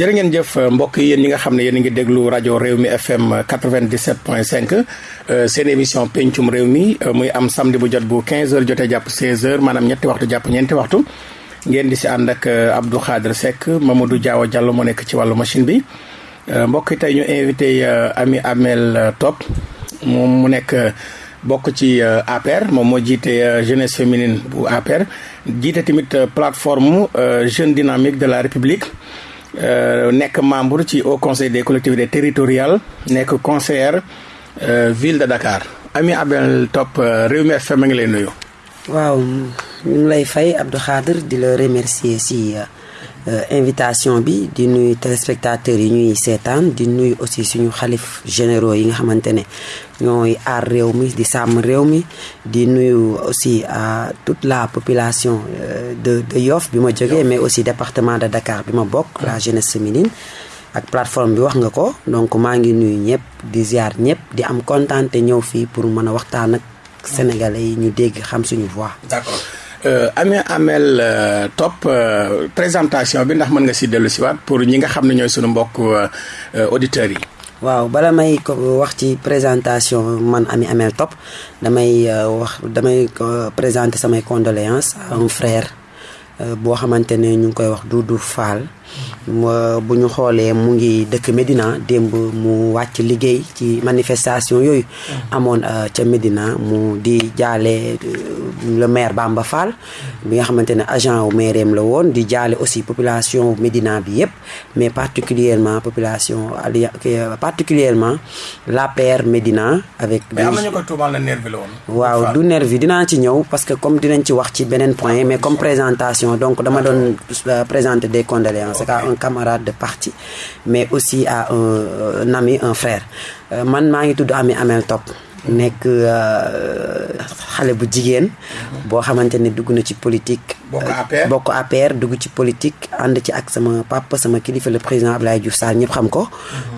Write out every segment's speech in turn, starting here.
jërë ngeen jëf mbokk yéen ñi nga xam ne yéen ngi déglu rajo réew mi FM 97.5 seen émission pencum réew mi muy am samedi bu jot bu 15h jotee jàpp 16h maanaam ñetti waxtu jàpp ñeenti waxtu. Ngeen di si ànd ak Abdou Khadre Seck Mamadou Diaw Diallo moo nekk ci wàllu machine bi. Mbokk yi tey ñu invité Amy Amel Top. Moom mu nekk bokk ci APR moom moo jiite jeunesse féminine bu APR jiite tamit plateforme jeune dynamique de la République. Euh, nekk membre ci au conseil des collectivités territoriales nekk conseillère euh, ville de Dakar Amy Amel Top euh, Rewmi FM a ngi lay nuyu. waaw ñu lay fay Abdou Khadre di la remercier si invitation bi di nuyu téléspectateurs yi ñuy seetaan di nuyu aussi suñu xalif généraux yi nga xamante ne ñooy aar réew mi di sàmm réew mi di nuyu aussi à toute la population de de Yoff bi ma jógee mais aussi département de Dakar bi ma bokk la jeunesse féminine. Ak plateforme bi wax nga ko donc maa ngi nuyu ñëpp di ziar ñëpp di am kontaan te ñëw fii pour mën a waxtaan ak sénégalais yi ñu dégg xam suñu voix. d'accord euh, Amy Amel euh, Top euh, présentation bi ndax mën nga si dellu siwaat pour ñi nga xam ne ñooy suñu mbokk auditeurs yi. waaw bala may ko wax ci présentation man Amy Amel Top damay wax damay présenter samay condoléances à un frère boo xamante ne ñu koy wax Doudou Fall bu ñu xoolee mu ngi dëkk Médina démb mu wàcc liggéey ci manifestation yooyu amoon ca Médina mu di jaale le maire Bamba Fall bi nga xamante ne agent wu maireem la woon di jaale aussi population Médina bi yépp mais particulièrement population ali particulièrement l'APR Médina avec la waaw du nervi dinaa ci ñëw parce que comme dinañ ci wax ci beneen point mais comme présentation donc dama doon présenter des condoléances un camarade de parti mais aussi à un, un ami un frère. Man maa ngi tudd Amy Amel Top nekk xale bu jigéen boo xamante ne dugg na ci politique bokk APR. bokk APR dugg ci politique ànd ci ak sama papa sama kilifa le président Abdoulaye Diouf Sall ñëpp xam ko.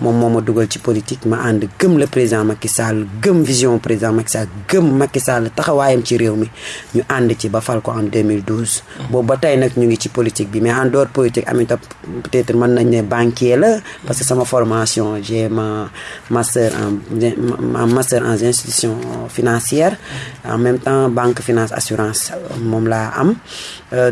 Moom moo ma dugal ci politique ma ànd gëm le président Macky Sall gëm vision président Macky Sall gëm Macky Sall taxawaayam ci réew mi. Ñu ànd ci ba fal ko en 2012 boobu ba tey nag ñu ngi ci politique bi mais en dehors politique Amy Top peut-être mën nañ ne banquier la parce que sama formation j'ai ma master en master en institution financière. En même temps banque finance assurance moom laa am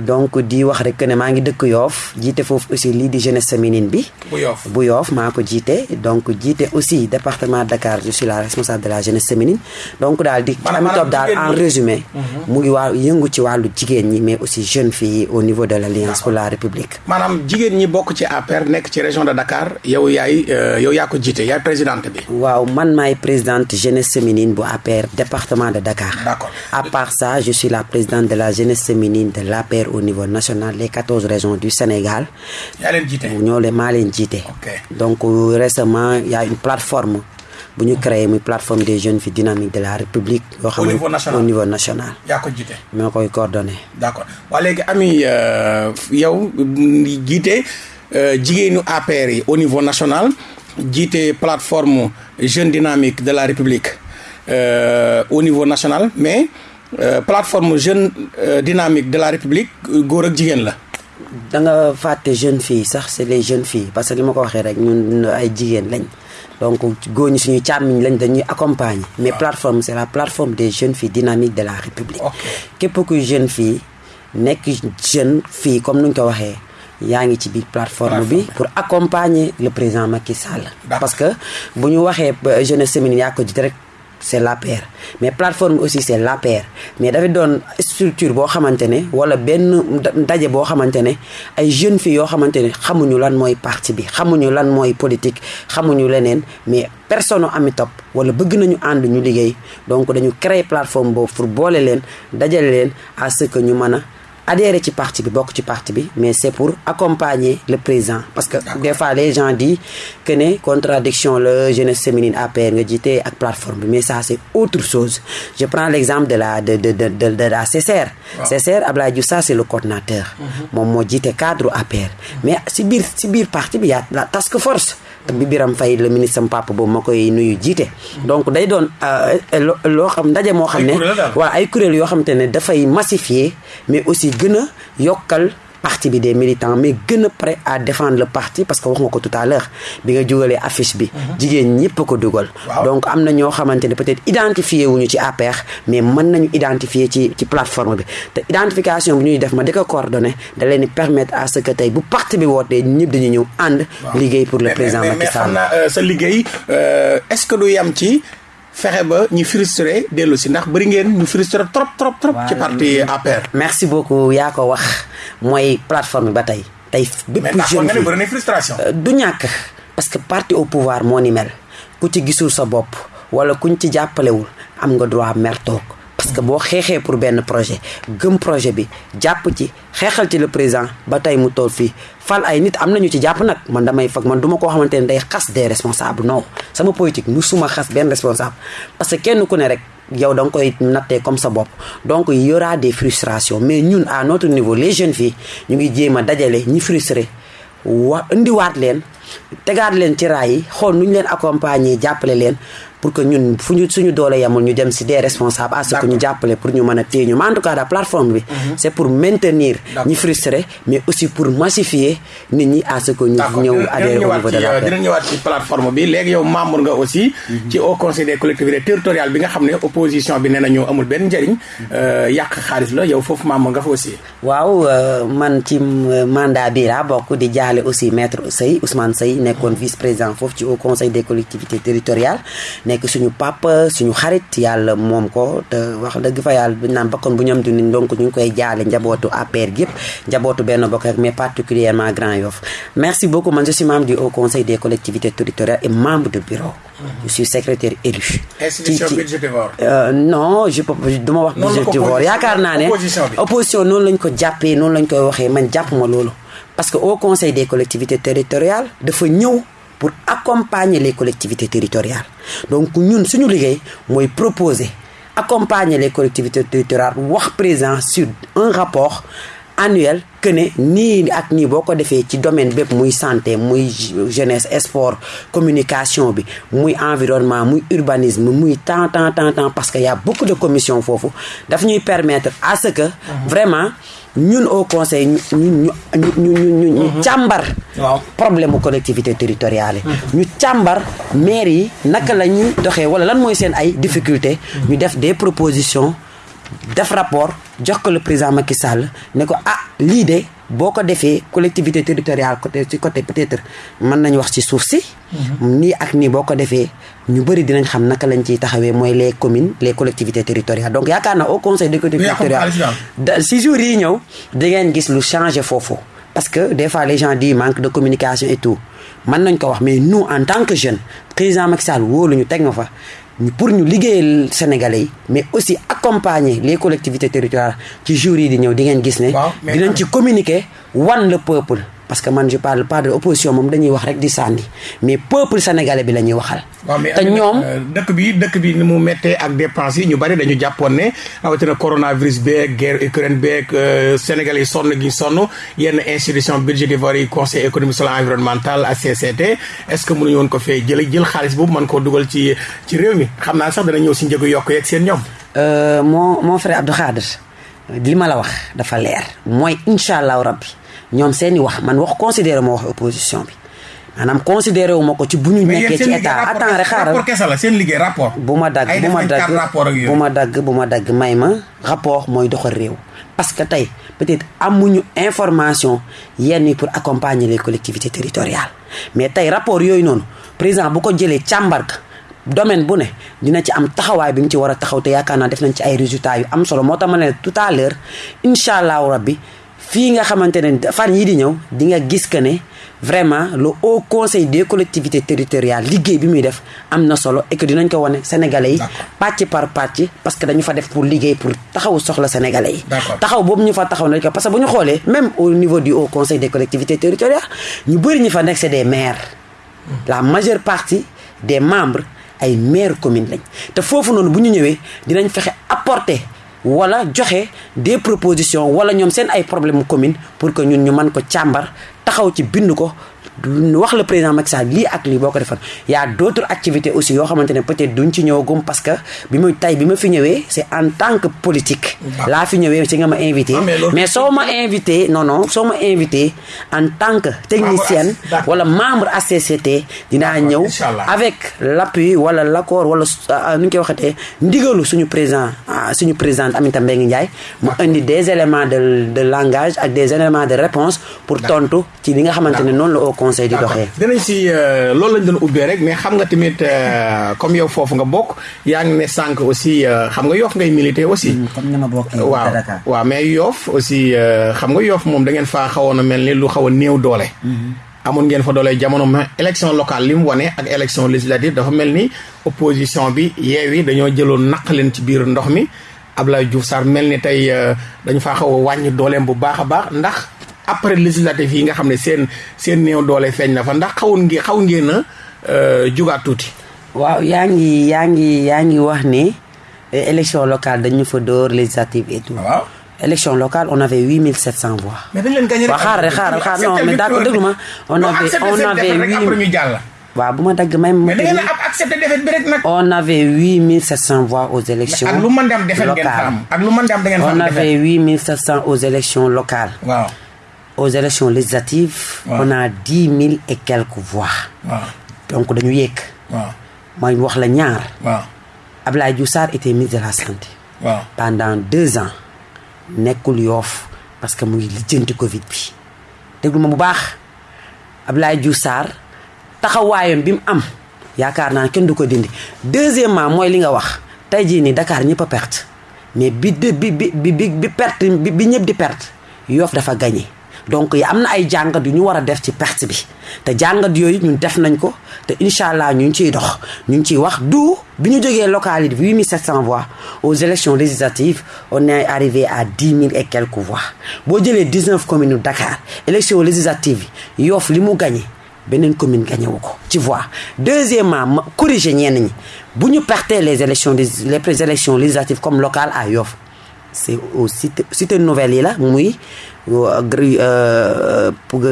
donc di wax rek ne maa ngi dëkk Yoff jiite foofu aussi lii di jeunesse féminine bi. Bu Yoff. Maa ko jiite. Donc jiite aussi département Dakar je suis la responsable de la jeunesse féminine. Donc daal di Amy Top daal en résumé. Mu ngi waa yëngu ci wàllu jigéen ñi mais aussi jeunes filles au niveau de l'Alliance pour la République. Maanaam jigéen ñi bokk ci APR nekk ci région de Dakar yow yaay yow yaa ko jiite yaay présidente bi. Waaw man maay présidente jeunesse féminine bu APR département de Dakar. D'accord. À part ça je suis la présidente de la jeunesse féminine de au niveau national les quatorze régions du Sénégal. Ñoo leen maa leen jiite. Donc récemment il y a une plateforme bu ñu créé muy plateforme des jeunes filles dynamiques de la République yoo xam ne au niveau national. yaa ko jiite? Moo koy coordonné. D'accord. Waa léegi Amy yow jiite jigéenu APR yi au niveau national jiite plateforme jeune dynamique de la République euh, au niveau national mais euh, plateforme jeune euh, dynamique de la République góor ak jigéen la. da nga fàtte jeune fille sax c'est les jeunes filles parce que li ma ko waxee rek ñun ay jigéen lañ donc góor ñi suñuy càmmiñ lañ dañuy accompagner. mais waaw. plateforme c'est la plateforme des jeunes filles dynamiques de la République. képp kuy jeune fille nekk jeune fille comme nuñ ko waxee. yaa ngi ci biir plateforme bi pour accompagner le président Macky Sall. Parce que bu ñu waxee jeunesse féminine yaa ko rek c'est l'APR mais plateforme aussi c'est l'APR mais dafay doon structure boo xamante ne wala benn ndaje boo xamante ne ay jeunes filles yoo xamante ne xamuñu lan mooy parti bi xamuñu lan mooy politique xamuñu leneen mais personne Amy Top wala bëgg nañu ànd ñu liggéey. Donc dañu créer plateforme boobu pour boole leen dajale leen à ce que ñu mën adhérer ci parti bi bokk ci parti bi mais c'est pour accompagner le président. Parce que des fois les gens disent que ne contradiction la jeunesse féminine APR nga jiite ak plateforme bi. Mais ça c'est autre chose. Je prends l'exemple de la de de de de, de la CCR. CCR Abdoulaye Diouf c'est le coordinateur. Moom moo jiite cadre APR mais si biir si biir parti bi y a la task force te bi Biram Faye le ministre sam papa boobu ma koy nuyu jiite. Donc day doon euh, lo- loo xam ndaje moo xam ne waaw ay kuréel yoo xamante ne dafay massifier mais aussi gën a yokkal parti bi des militants mais gën a prêt à défendre le parti parce que wax nga ko tout à l'heure bi nga jugalee affiche bi. Mhm. jigéen ñëpp ko dugal. Donc am na ñoo xamante ne peut-être identifié wuñu ci APR mais mën nañu identifier ci ci plateforme bi. Te identification bi ñuy def ma di ko coordonné da leen di permettre à ce que tey bu parti bi wootee ñëpp dañuy ñëw ànd liggéey pour le président Macky Sall. euh, sa liggéey euh, est-ce que du yam ci fexe ba ñu frustré dellu si ndax bëri ngeen ñu frustré trop trop trop. ci parti APR. merci beaucoup yaa ko wax mooy plateforme ba tey. tey bépp jeune mais frustration. Euh, du ñàkk parce que parti au pouvoir moo ni mel ku ci gisul sa bopp wala kuñ ci jàppalewul am nga droit mer toog parce que boo xeexee pour benn projet gëm projet bi jàpp ci xeexal ci le président ba tey mu tool fii. Fal ay nit am nañu ci jàpp nag. Man damay fag man du ma koo xamante ne day xas des responsables non. Sama politique suma xas benn responsable. Parce que kenn ku ne rek yow da nga koy nattee comme sa bopp. Donc y aura des frustrations. Mais ñun à notre niveau les jeunes filles ñu ngi jéem a dajale ñi frustré. Wa indiwaat leen tegaat leen ci raay yi xool nu ñu leen accompagner jàppale leen pour que ñun fu ñu suñu doole yamul ñu dem si des responsables à ce que ñu jàppale pour ñu mën a téye ñu mais en tout cas la plateforme bi mhm. c' pour maintenir ñi frustré mais aussi pour massifier nit ñi à ce que ñu ñëw adhéré au niveau de la dina ñëwaat ci plateforme bi. Léegi yow membre nga aussi mhm. ci au conseil des collectivités territoriales bi nga xam ne opposition bi nee na ñoo amul benn njëriñ euh, yàq xaalis la yow foofu membre nga fa aussi. Waaw euh, man ci euh, mandat bi laa bokk di jaale aussi maître Sey Ousmane Sey nekkoon vice président foofu ci au conseil des collectivités territoriales nekk suñu papa suñu xarit yàlla moom ko. Te wax dëgg fa yàlla bu naan bakkoon bu ñam du ni donc ñu ngi koy jaale njabootu APR gi yëpp njabootu benn bokk rek mais particulièrement Grand Yoff. Merci beaucoup man je suis membre du haut conseil des collectivités territoriales et membre de bureau. Je suis secrétaire élu. institution budgétivore. Euh, non je duma wax budgétivore yaakaar naa ne opposition noonu lañ ko jàppee noonu lañ koy waxee man jàpp ma loolu. Parce que au conseil des collectivités territoriales dafa ñëw pour accompagner les collectivités territoriales donc ñun suñu liggéey mooy proposer accompagner les collectivités territoriales wax présent sur un rapport annuel que ne nii ak nii boo ko defee ci domaine bépp muy santé muy jeunesse sport communication bi muy environnement muy urbanisme muy tant tant tant tant parce que y a beaucoup de commission foofu daf ñuy permettre à ce que mhm. vraiment ñun au conseil ñu ñu ñu ñu ñu mhm. càmbar problème mu collectivité territoriale yi mhm. ñu càmbar maire yi naka la ñuy doxee wala lan mooy seen ay difficulté ñu def des propositions def rapport jox ko le président Macky Sall ne ko ah lii de boo ko defee collectivité territoriale côté ci côté peut-être mën nañu wax ci suuf si. Mhm. nii ak nii boo ko defee ñu bëri dinañ xam naka lañ ciy taxawee mooy les communes les collectivités territoriales donc yaakaar na au conseil des collectivités territoriales si jours yi ñëw di ngeen gis lu changé foofu. parce que des fois les gens disent manque de communication et tout mën nañ ko wax mais nous en tant que jeune président Macky Sall wóolu ñu teg ma fa. Pour ñu liggéeyal sénégalais yi mais aussi accompagner les collectivités territoriales ci jours yi di ñëw di ngeen gis ne dinañ ci communiquer wan le peuple parce que man je parle pas de opposition moom dañuy wax rek di sànni mais peuple sénégalais bi la ñuy waxal. te ñoom euh, dëkk bi dëkk bi ni mu méttee ak dépenses yi ñu bari dañu jàppoon ne rawatina coronavirus beeg guerre Ukraine beeg Sénégal yi sonn gi sonn yenn institution budgétivore yi conseil économique social environnemental HCCT est-ce que mënuñu woon ko fee jël jël xaalis boobu mën koo dugal ci ci réew mi? Xam naa sax dana ñëw si njëgu yokk yeeg seen ñoom. Euh, moo mon frère Abdou Khadir li ma la wax dafa leer mooy incha allahu rabbi ñoom seeni wax man wax considéré ma wax opposition bi. Maanaam considéré wu ko ci bu ñu nekkee ci état. attends rek xaaral. rapport kese la seen liggéey rapport. Bu ma dagg bu ma dagg bu ma dagg bu ma dagg may ma rapport mooy doxal réew. Parce que tey peut-être amuñu information yenn pour accompagner les collectivités territoriales. Mais tey rapport yooyu noonu président bu ko jëlee càmbar domaine bu ne dina ci am taxawaay bi mu ci war a taxaw te yaakaar naa def nañ ci ay résultats yu am solo. Moo tax ma ne tout à l'heure incha allahu rabbi fii nga xamante ne fan yii di ñëw di nga gis que ne vraiment le haut conseil des collectivités territoriales liggéey bi muy def am na solo et que dinañ ko wane sénégalais yi pàcc par pàcc parce que dañu fa def pour liggéey pour taxaw soxla sénégalais yi. Taxaw boobu ñu fa taxaw nañ ko parce que bu ñu xoolee même au niveau du haut conseil des collectivités territoriales ñu bëri ñu fa nekk c'est des maires. La majeure partie des membres ay maires communes lañ. Te foofu noonu bu ñu ñëwee dinañ fexe apporter wala joxe des propositions wala ñoom seen ay problème commune pour que ñun ñu mën ko càmbar taxaw ci bind ko wax le président Macky Sall lii ak lii boo ko defoon. Y a d'autres activités aussi yoo xamante ne peut-être duñ ci ñëwagum parce que bi ma tey bi ma fi ñëwee c'est en tant que politique. Laa fi ñëwee si nga ma invité. Mais soo ma invité non non soo ma invité en tant que technicienne wala membre HCCT dinaa ñëw avec l'appui wala l'accord wala nu ñu koy waxatee ndigalu suñu président suñu présidente Aminata Mbengue Ndiaye. Mu indi des éléments de de langage ak des éléments de réponse pour tontu ci li nga xamante ne noonu la conseil di doxee. Dinañ si loolu lañ doon ubbee rek mais xam nga tamit comme yow foofu nga bokk yaa ngi ne sànq aussi xam nga yoof ngay militer aussi. Comme ni ma bokk waaw waaw mais yoof aussi xam nga yoof moom da ngeen faa xawoon a mel ni lu xaw a néew doole. Amoon ngeen fa doole jamono ma élection locale li mu wane ak élection législative dafa mel ni opposition bi yeewi dañoo jëloon naq leen ci biir ndox mi. Abdoulaye Diouf Sarr mel ni tey dañu faa xaw a wàññi dooleem bu baax a baax ndax après législative yi nga xam ne seen seen néew doole feeñ na fa ndax ngi xaw ngeen a jugaat tuuti. Waaw yaa ngi yaa ngi yaa ngi wax ni élection locale dañu fa door législative et tout. Waaw. Élection locale on avait huit mille sept cent voix. Mais dañ leen gagné waaw xaaral xaaral xaaral non mais d'accord déglu ma on avait on avait après ñu jàll. Waaw bu ma dagg même. mais da ngeen a accepté défaite bi rek nag. on avait huit mille sept cent voix aux élections ak lu mën di am défaite ngeen fa am. ak lu mën di am da ngeen fa am on avait huit mille sept cent aux élections locales. waaw. Aux élections législatives. on a dix mille et quelques voix. donc dañu yéeg. mooy wax la ñaar. waaw Abdoulaye Diouf Sarr était ministre de la santé. waaw. pendant deux ans nekkul yoof parce que mu ngi lijjanti Covid bi déglu ma bu baax Abdoulaye Diouf Sarr taxawaayam bi mu am yaakaar naa kenn du ko dindi deuxièmement mooy li nga wax tey jii nii Dakar ñëpp a perte mais bi de bi bi bi bi perte bi bi ñëpp di perte yoof dafa gagné donc am na ay jàngat yu ñu war a def ci perte bi. Te jàngat yooyu ñun def nañ ko te incha allah ñu ngi ciy dox. Ñu ngi wax du bi ñu jógee localité bi 8700 voix aux élections législatives on est arrivé à 10 000 et quelques voix. Boo jëlee 19 communes yu Dakar élections législatives Yoff gagné beneen commune gagné ci deuxièmement ma corriger ñenn ñi les élections les élections législatives comme locales à Yoff c'est au cité nouvelle yi la muy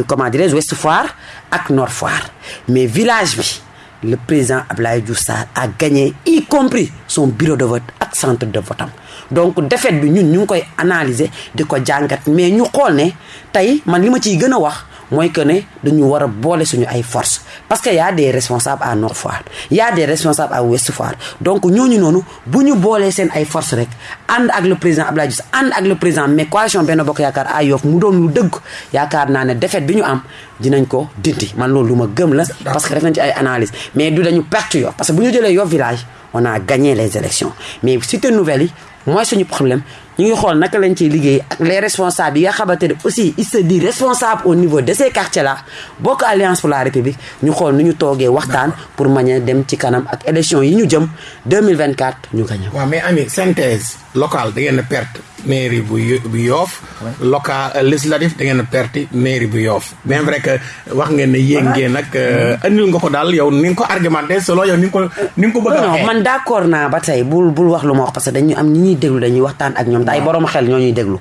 comment dirais-je Ouest Foire ak Nord Foire. Mais village bi le président Abdoulaye Diouf a gagné y compris son bureau de vote ak centre de vote donc défaite bi ñun ñu ngi koy analyser di ko jàngat. Mais ñu xool ne tey man li ma ciy gën wax mooy que ne dañu war a suñu ay forces parce que y a des responsables à Nord Foire. Y a des responsables à Ouest Foire. Donc ñooñu noonu bu ñu boolee ay forces rek. Ànd ak le président Abdoulaye Diouf le président mais coalition Bokk Yoff mu doon lu défaite am dinañ ko dindi. Man gëm la parce que def nañ ci ay mais du dañu parce que village on a gagné les élections. Mais cité nouvelle problème ñu ngi xool naka lañ ciy liggéey ak les responsables yi nga xamante ne aussi il se dit responsable au niveau de ces quartiers là. Bokk alliance pour la république ñu xool nu ñu toogee waxtaan pour mañ a dem ci kanam ak élection yi ñu jëm 2024 ñu gagné waaw mais ami synthèse locale da ngeen a perte mairie bu bu Yoff. Local législatif da ngeen a perte mairie bu Yoff. Bien vrai que wax ngeen ne yéeg ngeen nag andil nga ko daal yow ni nga ko argumenté selon yow ni nga ko ni nga ko bëgg a non man d'accord naa ba tey bul bul wax lu ma wax parce que dañu am ñi ñuy déglu dañuy waxtaan ak ñoom te ay borom xel ñoo ñuy déglu.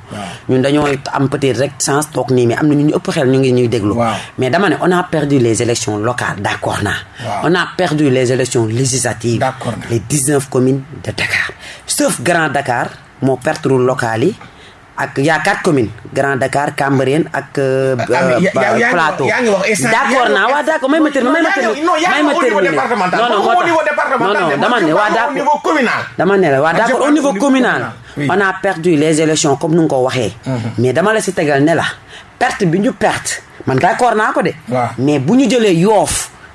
Ñun dañoo am peut-être rek chance toog nii mais am na ñu ñu ëpp xel ñu ngi ñuy déglu. Mais dama ne on a perdu les élections locales d'accord naa on a perdu les élections législatives les 19 communes de Dakar. Sauf Grand Dakar moo perte locales yi ak y' a quatre communes Grand Dakar Cambérène ak. Plateau d' may may may ma terminer non non non non dama ne dama ne au niveau communal. on a perdu les élections comme nu nga ko waxee. mais dama la si tegal ne la perte bi ñu perte man d' accord ko de. mais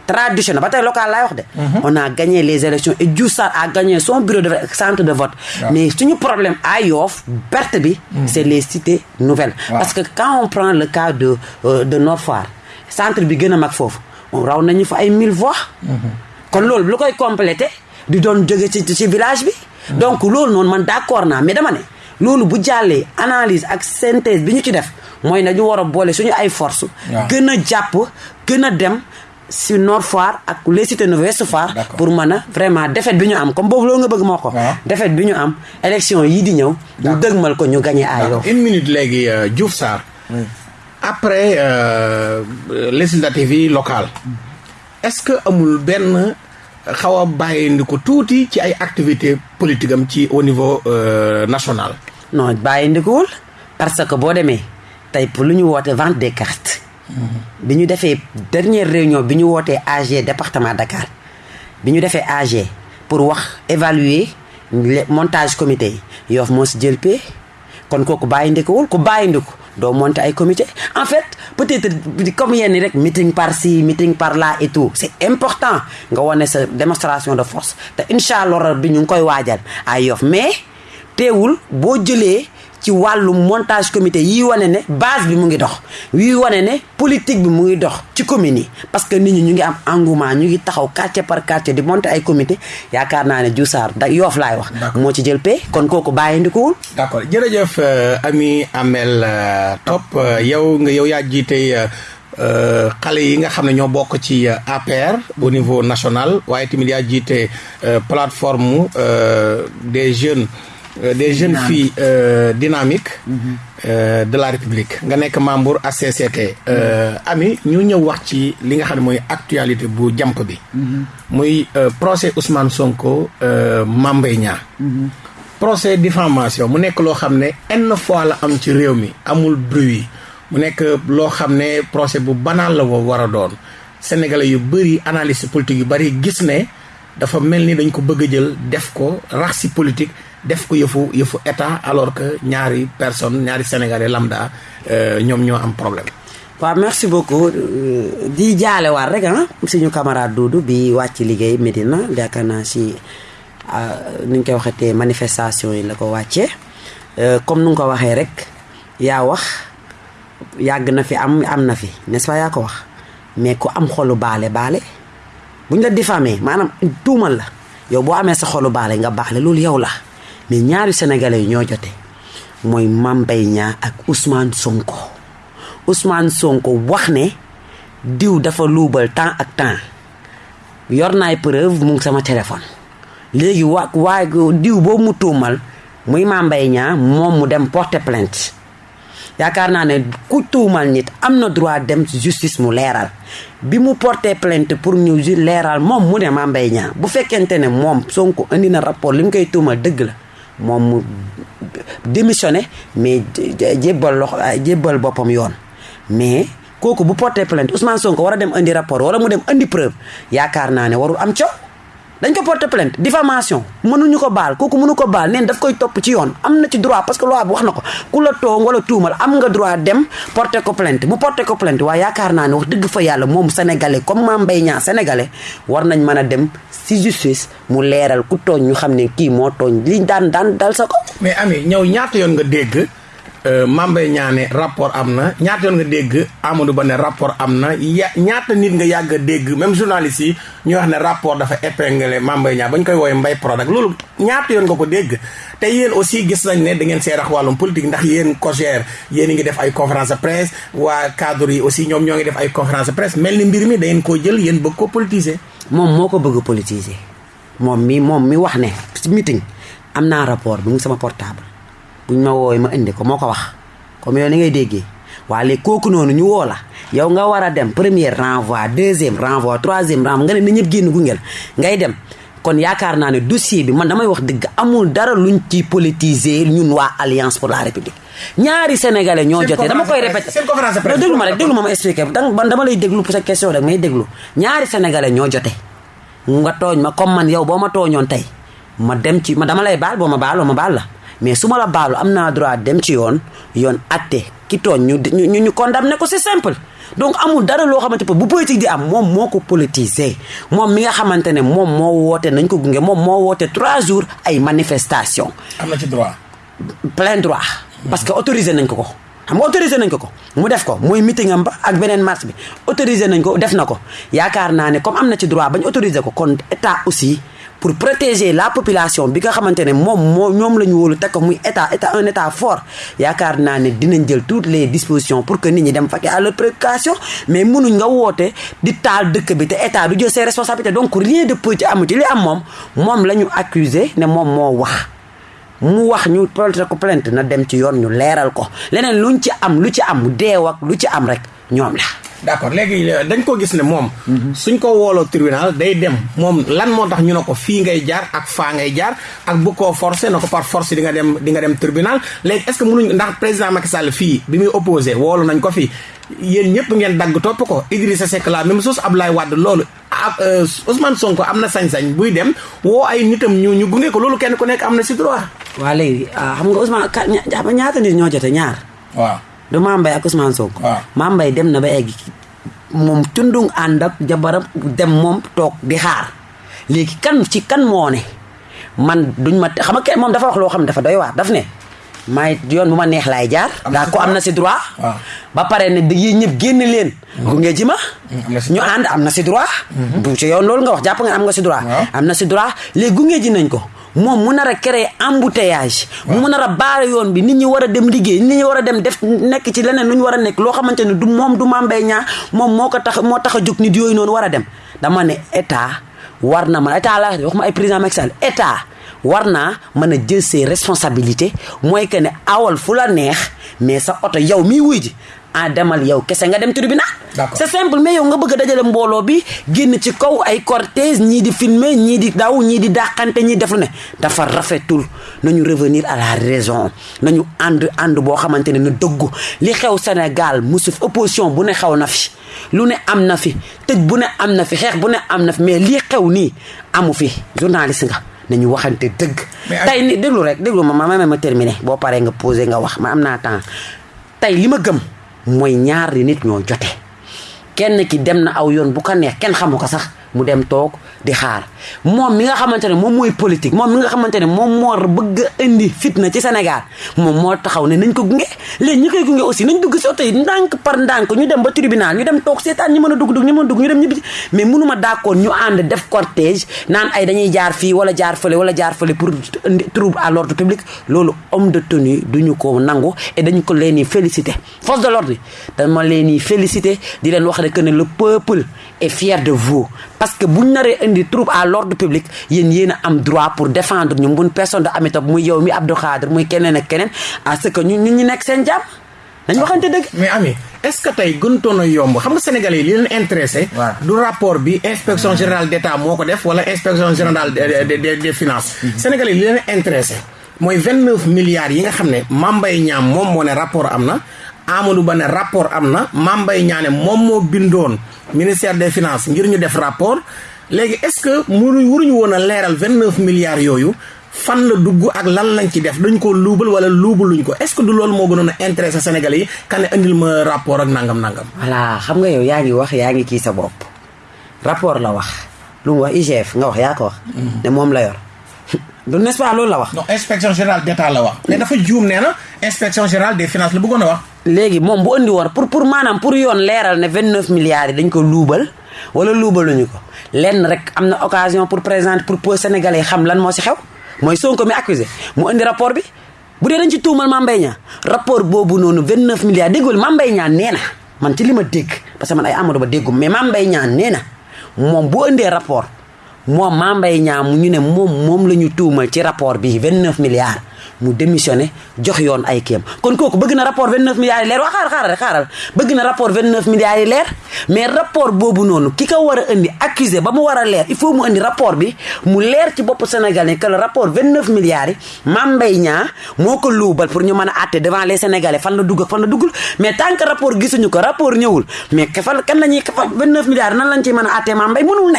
traditionnel. Ba tey local laay wax de. On a gagné les élections et Diouf Sarr a gagné son bureau de centre de vote. Waaw. mais suñu problème à Yoff perte bi c'est les cités nouvelles. Waaw. parce que quand on prend le cas de euh, de Nord Foire centre bi gën a mag foofu on raw nañu fa ay mille voix. Kon loolu lu koy complété di doon jóge ci ci village bi. Donc loolu noonu man d'accord naa mais dama ne loolu bu jàllee analyse ak synthèse bi ñu ci def mooy nañu war a boole suñu ay force gën a jàpp gën a dem si Nord Foire ak les cités nouvelles Ouest Foire pour mën a vraiment défaite bi ñu am. Comme boobu loolu nga bëgg moo ko. Waaw. défaite bi ñu am élection yii di ñëw ñu dëgmal ko ñu gagné ay Yoff une minute léegi euh, Diouf Sarr. Après euh, législative yi locale est-ce que amul benn xaw a bàyyi ko tuuti ci ay activités politique am ci au niveau euh, national? non bàyyi ndikuwul parce que boo demee tey pour lu ñu woote vente des cartes. Bi ñu defee dernière réunion bi ñu wootee AG département Dakar bi ñu defee AG pour wax évaluer montage comité yi. Yoff moo si jël pee kon kooku bàyyi ndikuwul ku bàyyi ndiku doo monter ay comité. En fait peut-être comme yenn rek meeting par ci meeting par là et tout c'est important nga wane sa démonstration de force. Te incha allah bi ñu ngi koy waajal ay Yoff. Mais teewul boo jëlee ci wàllu montage comité yi wane ne base bi mu ngi dox yi wane ne politique bi mu ngi dox ci communes yi. Parce que nit ñi ñu ngi am engouement ñu ngi taxaw quartier par quartier di monter ay comité. Yaakaar naa ne Diouf Sarr da Yoff laay wax moo ci jël pay kon kooku bàyyi ndikuwul d'accord. Jërëjëf Amy Amel Top yow nga yow yaa jiite xale yi nga xam ne ñoo bokk ci APR au niveau national. Waaye tamit yaa jiite plateforme des jeunes Euh, des jeunes Dynamique. filles euh, dynamiques mm -hmm. euh, de la République. Nga nekk membre ACCT ami ñu ñëw wax ci li nga xam ne mooy actualité bu jàmp bi. Muy procès Ousmane Sonko Mame Mbaye Niang. Procès diffamation. Mu nekk loo xam ne fois la am ci réew mi. Amul bruit. Mu nekk loo xam ne procès bu banal la woo war a doon. Sénégalais yu bëri analyste politique yu bëri gis ne dafa mel ni dañ ko bëgg a jël def ko rax si politique def ko yëfu yëfu état alors que ñaari personne ñaari sénégalais lambda ñoom ñoo am problème. waaw merci beaucoup. Di jaale waat rek ah suñu camarade Doudou bi wàcc liggéey Medina yaakaar naa si ni ñu koy waxatee manifestation yi la ko wàccee comme nu ko waxee rek yaa wax yàgg na fi am am na fi n'est-ce pas yaa ko wax? Mais ku am xolu baale baale. Buñ la diffamé maanaam tuumal la. Yow boo amee sa xolu baale nga baale loolu yow la. Mais ñaari sénégalais ñoo jote. Mooy Mame Mbaye Niang ak Ousmane Sonko. Ousmane Sonko wax ne diw dafa luubal temps ak temps. Yor naay preuve mu sama téléphone. Léegi wa waaye diw boobu mu tuumal muy Mame Mbaye Niang moom mu dem porter plainte. Yaakaar naa ne ku tuumal nit am na droit dem justice mu leeral. Bi mu porté plainte pour ñu leeral moom mu ne Mame Mbaye Niang. Bu fekkente ne moom Sonko indi na rapport li mu koy tuumal la moom mu démissionné mais jébbal loxo jébbal boppam yoon. Mais kooku bu plainte Ousmane Sonko dem indi rapport wala mu dem indi preuve yaakaar naa warul am coow dañ ko porté plainte diffamation. Mënuñu ko baal kooku mënu ko baal neen daf koy topp ci yoon. Am ci droit parce que loi bi wax ko. Ku la toog wala tuumal am nga droit dem porté ko plainte. Bu porté ko plainte waaye yaakaar naa ne wax dëgg fa yàlla moom sénégalais comme Mame Mbaye Niang sénégalais war nañ dem si justice mu leeral ku tooñ ñu xam ne kii moo li dal sa ko mais ami ñëw ñaata yoon nga dégg Mbaye Niang ne rapport am na. Ñaata nga dégg Amadou Ba ne rapport am na. Ya ñaata nit nga yàgg dégg même journaliste yi ñu wax ne rapport dafa épinglé Mame Mbaye Niang ba ñu koy woowee Mbaye Prodac. Loolu ñaata yoon nga ko dégg? Te yéen aussi gis nañ ne da ngeen see rax wàllum politique ndax yéen COJER yéen a ngi def ay conférence de presse waa cadre yi aussi ñoom ñoo def ay conférence de presse. Mel ni mbir mi da ngeen koo jël yéen bëgg ko politiser. moom moo ko bëgg politiser. Moom mi moom mi wax ci meeting am naa rapport mu sama portable buñ ma woowee ma indi ko moo ko wax comme yow ni ngay déggee waaye léegi kooku noonu ñu woo la yow nga war a dem premier renvoi deuxième renvoi troisième renvoi nga ne na ñëpp génn gungeel ngay dem. Kon yaakaar naa ne dossier bi man damay wax dëgg amul dara luñ ci politiser ñun waa alliance pour la république. Ñaari sénégalais ñoo jotee dama koy répété déglu ma rek déglu ma ma expliqué man dama lay déglu pour sa question rek may déglu. Ñaari sénégalais ñoo jote nga tooñ ma comme man yow boo ma tooñoon tey ma dem ci ma dama lay baal boo ma baaloo ma baal la mais su ma la baalu am naa droit dem ci yoon yoon atte ki tooñ ñu ñu ñu condamné ko c'est simple donc amul dara loo xamante bu politique di am moom moo ko politisé moom mi nga xamante ne moom moo woote nañ ko gunge moom moo woote trois jours ay manifestation am na ci droit. plein droit. parce que autorisé nañ ko ko. xam nga autorisé nañ ko ko mu def ko muy meeting am ba ak beneen marche bi autorisé nañ ko def na ko yaakaar naa ne comme am na ci droit bañ autorisé ko kon état aussi. Pour protéger la population bi nga xamante ne moom moo ñoom la ñu wóolu teg ko muy état état un état fort. Yaakaar naa ne dinañ jël toutes les dispositions pour que nit ñi dem fakkee à leur préoccupation mais mënuñ nga woote di taal dëkk bi te état du jël ses responsabilités. Donc rien de politique amu ci. Li am moom moom la accusé ne moom moo wax. Mu wax ñu porté ko plainte na dem ci yoon ñu leeral ko. Leneen luñ ci am lu ci am deew ak lu ci am rek ñoom la. d'accord léegi euh, dañ ko gis ne moom. suñ ko wooloo tribunal day dem moom lan moo tax ñu ne ko fii ngay jaar ak faa ngay jaar ak bu ko forcé na ko par force di nga dem di nga dem tribunal léegi est-ce que mënuñ ndax président Macky Sall fii bi muy opposé woolu nañ ko fii yéen ñëpp ngeen dagg topp ko Idrissa Seck la même chose Abdoulaye Wade loolu ab euh, Ousmane Sonko am na sañ-sañ buy dem woo ay nitam ñu ñu gunge ko loolu kenn ku nekk am na si droit. waa léegi ah, xam nga Ousmane ñaata nit ñoo jote ñaar. waaw. Du Mame Mbaye ak Ousmane Sonko. waaw. Mame Mbaye dem na ba egg moom tundung ànd ak jabaram dem moom toog di xaar léegi kan ci kan moo ne man duñ ma xam nga kenn moom dafa wax loo xam dafa doy waar daf ne maay yoon bu ma neex laay jaar. Daa si ko am droit. na si droit. waaw. ba pare ne yéen ñëpp génn leen. gunge ji ma. si ñu droit. ànd am na si droit. du ci yoon loolu nga wax jàpp nga am nga si droit. waaw. am na si droit léegi gunge ji nañ ko moom mu nar a créer embouteillage. mu nar a baare yoon bi nit ñi war a dem liggéey nit ñi war a dem def nekk ci leneen lu ñu war a nekk loo xamante ne du moom du Mame Mbaye Niang moom moo ko tax moo tax a jóg nit yooyu noonu war a dem dama ne état war na ma état la wax ma ay président Macky Sall état war naa mën a jël ses responsabilités mooy que ne awal fu la neex mais sa oto yow miy wuy ji ah demal yow kese nga dem tribunal. D'accord. c'est simple mais yow nga bëgg a dajale mbooloo bi génn ci kaw ay cortège ñii di filmer ñii di daw ñii di dàqante ñii def lu ne. Dafa rafetul. Nañu revenir à la raison. Nañu ànd ànd boo xamante ne na dëggu. Li xew Sénégal musu fi opposition bu ne xew na fi. Lu ne am na fi. Tëj bu ne am na fi xeex bu ne am na fi. Mais lii xew nii amu fi. Journaliste nga nañu waxante dëgg. Mais tey ni déglu rek déglu ma ma ma ma terminé. Boo paree nga posé nga wax ma am naa temps. Tey li ma gëm mooy ñaari nit ñoo jote. Kenn ki dem na aw yoon bu ko neex kenn xamu ko sax mu dem toog di xaar. Moom mi nga xamante ne moom mooy politique moom mi nga xamante ne moom moo bëgg indi fitna ci Sénégal moom moo taxaw ne nañ ko gunge. Léegi ñi koy gunge aussi nañ dugg si oto yi par ndànk ñu dem ba tribunal ñu dem toog seetaan ñi mën a dugg dugg ñi mën a dugg ñu dem ñibbi. Mais mënuma d'accord ñu ànd def cortège naan ay dañuy jaar fii wala jaar fële wala jaar fële pour indi trouble à l'ordre public. Loolu homme de tenue duñu ko nangu et dañu ko leen di féliciter. Force de l'ordre dama leen di féliciter di leen wax rek ne le peuple est fier de vous. Parce que buñ naree indi trouble à l'ordre public yéen yéen a am droit pour défendre ñu. Mun personne de Amitab muy yow mi Abdou Khadir muy keneen ak keneen à ce que ñu ñu ñu nekk seen jàmm. Dañ waxante dëgg. Mais ami est-ce que tey gënutoon a yomb? Xam nga sénégalais yi li leen intéressé du rapport bi inspection générale d'État moo ko def wala inspection générale des des- des des finances. Sénégalais yi li leen intéressé mooy vingt neuf milliards yi nga xam ne Mame Mbaye Niang moom moo ne rapport am na Amadou Ba ne rapport am na Mame Mbaye Niang ne moom moo bindoon ministère des finances ngir ñu def rapport. Léegi est-ce que mënuñ waruñu woon a leeral vingt neuf milliards yooyu fan la dugg ak lan lañ ci def? Dañ ko luubal wala luubaluñ ko? Est-ce que du loolu moo gënoon a intéressé sénégalais yi kan ne indil ma rapport ak nangam nangam. voilà xam nga yow yaa ngi wax yaa ngi kii sa bopp. Rapport la wax. Lu mu wax IGF nga wax yaa ko wax. Ne moom la yor du n'est-ce pas loolu la wax non inspection générale d'État la wax. mais dafa juum nee na inspection générale des finances la bëggoon a wax. léegi moom bu andi woon pour pour maanaam pour yoon leeral ne 29 milliards yi dañ ko luubal wala luubaluñu ko lenn rek am na occasion pour présenter pour pour sénégalais xam lan moo si xew mooy Sonko mi accusé mu indi rapport bi bu dee dañ ci tuumal Mame Mbaye Niang rapport boobu noonu 29 milliards déggul Mame Mbaye Niang nee na man ci li ma dégg parce que man ay Amadou Ba déggum mais Mame Mbaye Niang nee na moom bu indee rapport moom Niang mu ñu ne moom moom la ñu ci rapport bi 29 milliards mu démissionné jox yoon ay kéem kon kooku bëgg na rapport 29 milliards yi leer. Waa xaaral rek xaaral. Bëgg na rapport 29 milliards yi leer mais rapport boobu noonu ki ko war indi accusé ba mu war a leer il faut mu indi rapport bi mu leer ci bopp Sénégalais que le rapport 29 milliards yi Mame Mbaye Niang moo ko pour ñu mën a àtte devant les Sénégalais fan la dugg fan la duggul. Mais tant que rapport gisuñu ko rapport ñëwul mais ka fan kan la ñuy 29 milliards nan lañ ciy mën a àtte Mame Mbaye? Mënul ne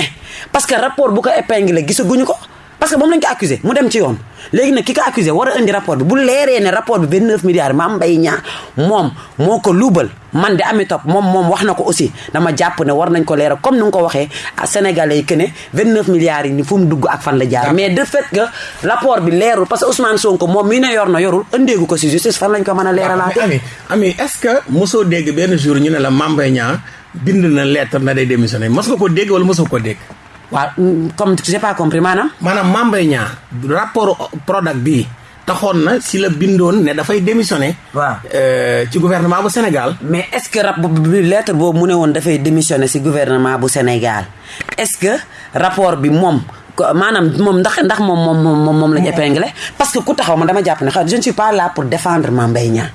parce que rapport bu ko épinglé gisaguñu ko parce que moom lañ ko accusé mu dem ci yoon. Léegi nag ki ko accusé war a indi rapport bi. Bu leeree ne rapport bi 29 milliards Mame Mbaye Niang moom moo ko luubal. Man de ami top moom moom wax na ko aussi. Dama jàpp ne war nañ ko leeral comme ni nga ko waxee sénégalais yi que ne 29 milliards yi ni fu mu dugg ak fan la jaar. Mais de fait que rapport bi leerul parce que Ousmane Sonko moom mii ne yor na yorul ëndeegu ko si justice fan lañ ko mën a leeralaate ami ami est-ce que mosoo dégg benn jour ñu ne la Mame Mbaye Niang bind na lettre na day démissionner? Mos nga ko dégg wala mosoo ko dégg. Waaw comme j'ai pas compris maanaam maanaam Mame Mbaye Niang rapport Prodac bii taxoon na si la bindoon ne dafay démissionner. waaw. euh, ci gouvernement bu Sénégal. mais est-ce que rap bi lettre boobu mu ne woon dafay démissionner ci gouvernement bu Sénégal est-ce que rapport bi moom maanaam moom ndax ndax moom moom moom moom lañ épinglé parce que ku taxaw man dama jàpp ne je ne suis pas là pour défendre Mame Mbaye Niang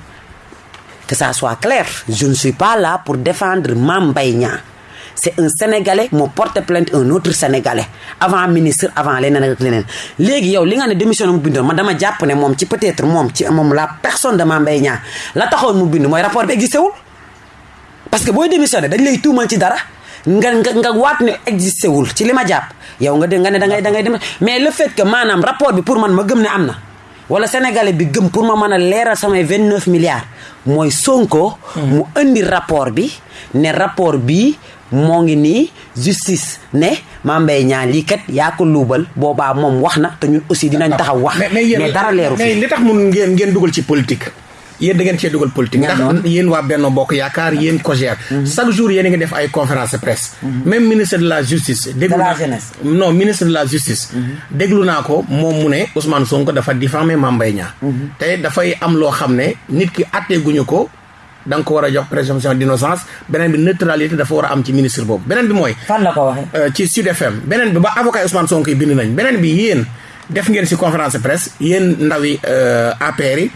que ça soit clair je ne suis pas là pour défendre Mame Mbaye Niang c'est un sénégalais moo porte plainte un autre sénégalais. Avant ministre avant leneen ak leneen. Léegi yow li nga ne démission mu bindoon man dama jàpp ne moom ci peut-être moom ci moom la personne de Mame Mbaye Niang la taxoon mu bind mooy rapport bi existé wul. Parce que booy démissionné dañ lay tuumal ci dara nga nga nga waat ne existé wul ci li ma jàpp. Yow nga de nga ne da ngay da ngay dem mais le fait que maanaam rapport bi pour man ma gëm ne am na. Wala sénégalais bi gëm pour ma mën a leeral samay vingt neuf milliards mooy Sonko. mu indi rapport bi ne rapport bi moo ngi nii justice ne Mame Mbaye Niang lii kat yaa ko luubal boobaa moom wax na te ñun aussi dinañ taxaw wax. mais dara leeru mais li tax mun ngeen ngeen dugal ci politique. yéen da ngeen cee dugal politique. Ndax yéen waa Benno Bokk Yaakaar yéen COJER chaque jour yéen a ngi def ay conférence presse. Même ministre de la justice déglu naa non ministre de la justice. Déglu naa ko moom mu ne Ousmane Sonko dafa diffamé Mame Mbaye Niang. Te dafay am loo xam ne nit ki atteeguñu ko da nga ko war a jox présomption d'innocence beneen bi neutralité dafa war a am ci ministre boobu. Beneen bi mooy fan la ko waxee? ci Sud FM beneen bi ba avocat Ousmane Sonko yi bind nañ. Beneen bi yéen def ngeen si conférence presse yéen ndawi APR yi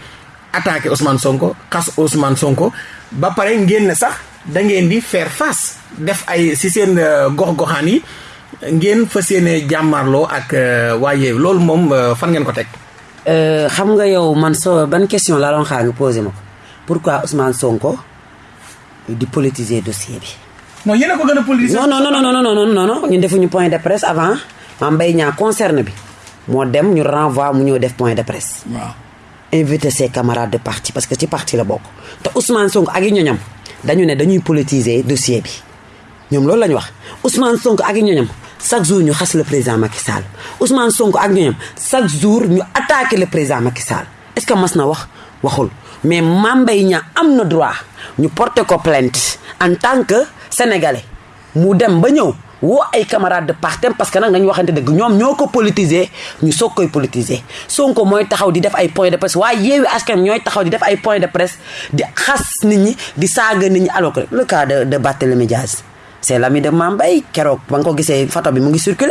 attaqué Ousmane Sonko xas Ousmane Sonko ba pare ngeen ne sax da ngeen di faire face def ay si seen gox-goxaan yi ngeen fas yéene jàmmarloo ak waaye loolu moom fan ngeen ko teg. xam nga yow man soo ban question la doon xaar nga posé ma ko pourquoi Ousmane Sonko di politiser dossier bi? non yéen a ko gën a politiser. non non non non non non non ñun defuñu point de presse avant. Mame Mbaye Niang concerne bi. Moo dem ñu renvoi mu ñëw def point de presse. waaw. invité ses camarades de parti parce que ci parti la bokk. Te Ousmane Sonko ak i ñoñam dañu ne dañuy politiser dossier bi. Ñoom loolu la ñu wax. Ousmane Sonko ak i ñoñam chaque jour ñu xas le président Macky Sall. Ousmane Sonko ak ñoñam chaque jour ñu le président Macky Sall. Est-ce que mas na wax? Waxul mais Mame Mbaye Niang am na droit ñu porter ko plainte en tant que sénégalais. Mu dem ba ñëw woo ay camarades de parti parce que nag nañu waxante dëgg ñoom ñoo ko politiser ñu soog koy politiser. Sonko mooy taxaw di def ay point de presse waaye yeewi askan ñooy taxaw di def ay point de presse di xas nit ñi di saaga nit ñi alors le cas de de Barthélémy Diaz c'est l'ami de Mame Mbaye keroog ba nga ko gisee photo bi mu ngi circulé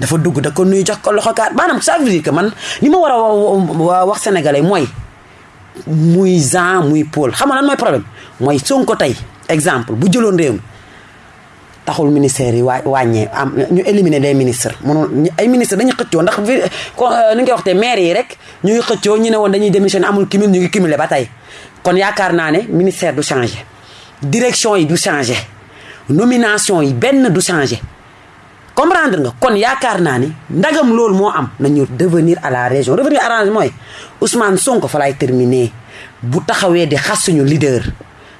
dafa dugg da ko nuyu jox ko loxo kaat. Maanaam ça veut dire que man li ma war a wax sénégalais mooy muy Jean muy Paul xam lan mooy problème? Mooy Sonko tey exemple bu jëloon réew mi taxul ministère yi wàññee am ñu éliminer des ministres. Mënoon ay ministres dañuy xëccoo ndax ni nga waxte maire yi rek ñu ngi xëccoo ñu dañuy démissionner amul cumul ñu ngi cumuler ba tey. Kon yaakaar naa ne ministère du changer. Direction yi du changer. Nomination yi benn du changer comprendre nga kon yaakaar naa ni ndagam loolu moo am nañu devenir à la région revenir région mooy Ousmane Sonko fa lay terminer bu taxawee di xas suñu leader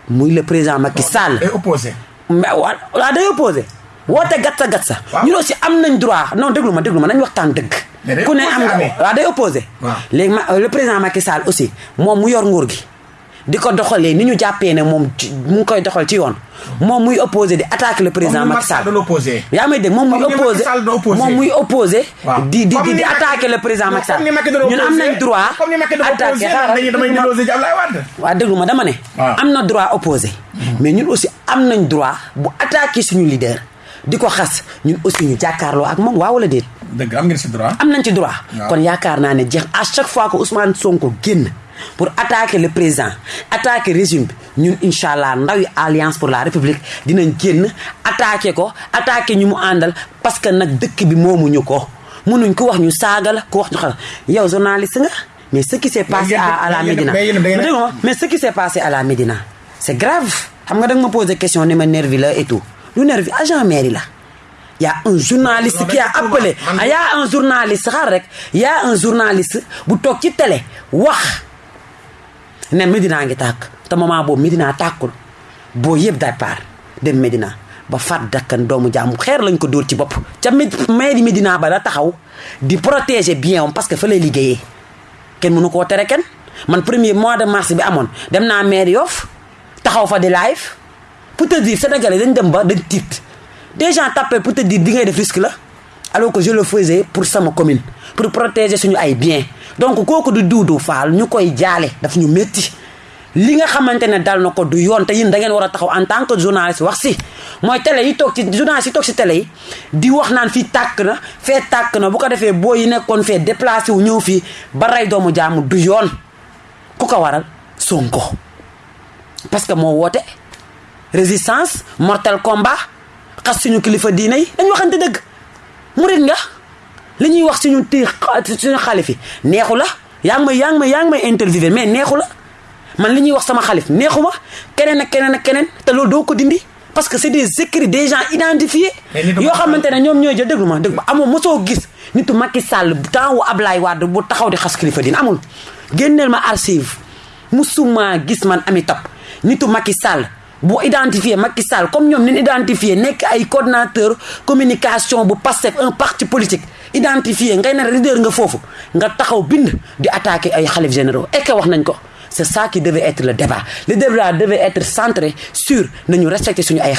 muy le président Macky Sall. opposé. mais waa day opposé woote gatsa gatsa. waaw ñun aussi am nañ droit non déglu ma déglu ma nañ waxtaan dëgg. ku ne am waaw day opposé. waaw léegi ma le président Macky Sall aussi moom mu yor nguur gi. Di ko doxalee ni ñu jàppee ne moom mu ngi koy doxal ci yoon. moom muy opposé di attaquer le président Macky Sall. yaa may dégg moom muy opposé moom muy opposé. di di di attaquer le président Macky Sall. ñun am nañ droit. attaquer xaaral waaw déglu ma dama ne. am na droit opposé. mais ñun aussi am nañ droit bu attaquer suñu leader. di ko xas ñun aussi ñu jàkkaarloo ak moom waaw wala déet. dëgg am ngeen ci droit. am nañ ci droit. kon yaakaar naa ne jeex à chaque fois que Ousmane Sonko génn. Pour attaquer le président attaquer régime bi. Ñun incha allah ndawi alliance pour la république dinañ génn attaquer ko attaquer ñu mu àndal parce que nag dëkk bi moomuñu ko. Mënuñ ko wax ñu saaga la ko wax ñu xam yow journaliste nga mais ce qui s'est passé à la Médina. mais ce qui s'est passé à la Médina c'est grave. Xam nga da nga ma posé question ne ma nervi la et tout. Lu nervi agent mairie la. Y a un journaliste qui a appelé. y a un journaliste xaar rek. Y a un journaliste bu toog ci télé wax ne Medina ngi tàkk. Te moment boobu Medina tàkkul. Boo yëpp départ dem Medina ba faat dakkan doomu jaamu xeer lañ ko dóor ci bopp. Ca mairie Medina ba la taxaw di protéger bien am parce que fa lay liggéeyee. Kenn mënu koo tere kenn. Man premier mois de mars bi amoon dem naa maire Yoff taxaw fa di live. Pour te dire sénégalais dañ dem ba dañ tiit. Des gens t'appellent pour te dire di ngay def risque la alors que je le faisais pour sama commune pour protéger suñu ay biens donc kooku du Doudou Fall ñu koy jaale daf ñu métti li nga xamante ne dal na ko du yoon te yéen da ngeen war a taxaw en tant que journaliste wax si. Mooy télé yi toog ci journaliste yi toog ci télé yi di wax naan fii tàkk na fee tàkk na bu ko defee boo yi nekkoon fee déplacé wu ñëw fii ba rey doomu jaamu du yoon. Ku ko waral? Sonko. Parce que moo woote résistance mortel combat xas suñu kilifa diine dañ waxante dëgg. Murit nga li ñuy wax suñu ti suñu xalif yi neexu la? Yaa ngi may yaa ngi may yaa ngi may interviewé mais neexu la? Man li ñuy wax sama xalif neexu ma? Keneen ak keneen ak keneen te loolu doo ko dindi? Parce que c'est des écrits des gens identifiés yoo xamante ne ñoom ñooy jël déglu ma déglu amoo mosoo gis nitu Macky Sall temps wu Ablaye Wade bu taxaw di xas kilifa diine amul. Génneel ma archive musuma gis man ami top nitu Macky Sall bu identifié Macky Sall comme ñoom nin identifié nekk ay coordinateur communication bu Pastef un parti politique. Identifié ngay ne leader nga foofu nga taxaw bind di attaquer ay xalif généraux. Et que wax c'est ça qui devait être le débat. Le débat devait être centré sur nañu respecter suñu ay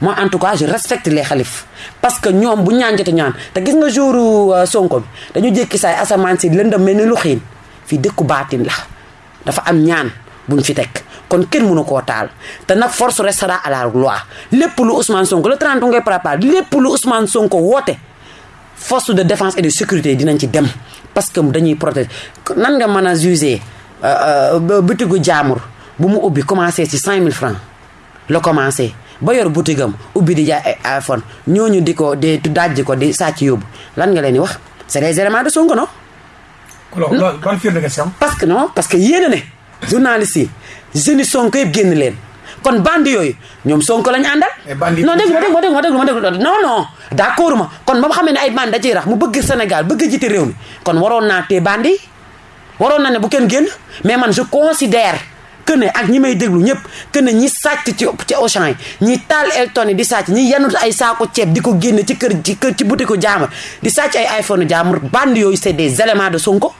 moi en tout cas je respecte les xalif. Parce que ñoom bu ñaan jote ñaan te gis nga jouru Sonko bi dañu jékki saay asamaan si lëndëm mel ni lu xiin. Fii dëkku baatin la. Dafa am ñaan buñ fi teg. Kon kenn mënu koo taal. Te nag force restera à la loi. Lépp lu Ousmane Sonko le 30 ngay préparé lépp lu Ousmane Sonko woote force de défense et de sécurité dinañ ci dem. Parce que dañuy protéger. Nan nga mën a juger butigu jaamur bu mu ubbi commencé ci 5000 francs la commencé. Ba yor butigam ubbi di jaay ay iPhone ñooñu di ko di dajji ko di sàcc yóbbu. Lan nga leen di wax? C'est des éléments de Sonko non. ban firnde nga si am? Parce que non parce que yéen a ne journaliste yi jeunes Sonko yëpp génn leen. Kon bandi yooyu ñoom Sonko lañu àndal. non dégg ma dégg ma dégg ma dégg ma dégg non non d'accord ma kon ba xamee ne ay bandi da ciy rax mu bëgg Sénégal bëgg jiite réew mi. Kon waroon naa tee bandi waroon na ne bu kenn génn mais man je considère que ne ak ñi may déglu ñëpp que ne ñi sàcc ci ci Auchan yi ñi taal Elton yi di sàcc ñi yanut ay saako ceeb di ko génne ci kër ci kër ci butiku jaamur di sàcc ay iPhone jaamur bandi yooyu c'est des éléments de Sonko.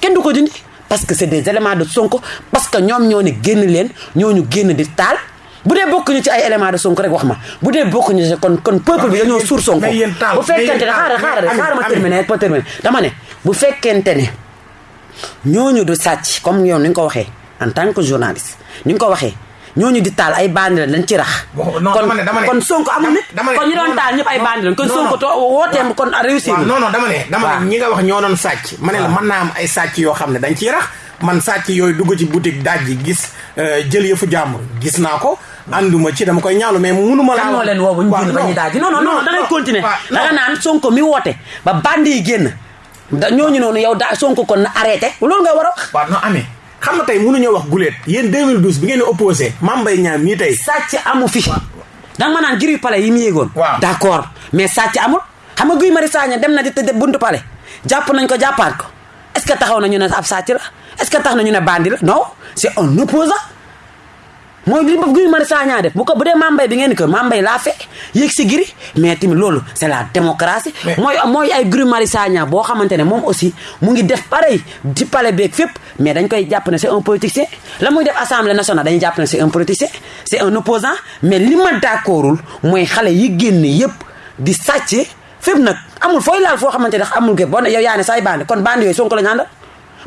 Kenn du ko dindi parce que c'est des éléments de Sonko parce que ñoom ñoo ne génn leen ñoo ñu génn di taal. Bu dee bokkuñu ci ay éléments de Sonko rek wax ma. Bu dee bokkuñu ci kon kon peuple bi dañoo suur Sonko. Bu fekkente ne xaaral xaaral xaaral ma terminer ma terminer. Dama ne bu fekkente ne ñooñu du sàcc comme yow ni nga ko waxee en tant que journaliste ni nga ko waxee ñooñu di taal ay bandi la dañ ci rax. kon kon Sonko amul nit. kon ñu doon taal ñëpp ay bandi kon Sonko to wooteem kon réussir. non non dama ne dama ne ñi nga wax ñoo doon sàcc. ma ne la mën naa am ay sàcc yoo xam ne dañ ciy rax man sàcc yooyu dugg ci boutique daaj ji gis jël yëfu jàmbur gis naa ko. ànduma ci dama koy ñaalu mais munuma laa. kan moo leen woo bu ñu génn ba ñuy daaj non non non da ngay continuer. da nga naan Sonko mi woote ba bandi yi génn. da ñooñu noonu yow daa Sonko kon na arrêté loolu nga war a wax. waaw non amee xam nga tey mënuñoo wax guleet yéen 2012 bi ngeen opposé Mame Mbaye Niang mii tey. sàcc amu fi. danga ma naan giri palais yi mu yéegoon. waaw. D'accord. Mais sàcc amul. xam nga Guy Marius Sagna dem na di tëdd buntu palais. Jàpp nañ ko jàppaat ko. Est-ce que taxaw na ñu ne ab sàcc la? Est-ce que tax na ñu ne bandi la? Non c'est un opposant mooy li Guy Marius Sagna def bu ko bu dee Mame Mbaye bi ngeen di ko Mame Mbaye laa fe yéeg si giri mais tamit loolu c'est la démocratie mooy mooy ay Guy Marius Sagna boo xamante ne moom aussi mu ngi def pareil ci palais beeg fépp mais dañ koy jàpp ne c'est un politicien la muy def assemblée nationale dañuy jàpp ne c'est un politicien c'est un opposant mais li ma d'accordul mooy xale yi génn yépp di sàcc fépp nag amul fooy laal foo xamante ne amul gé boo ne yow yaa ne say bandi kon bandi yooyu Sonko la ñu àndal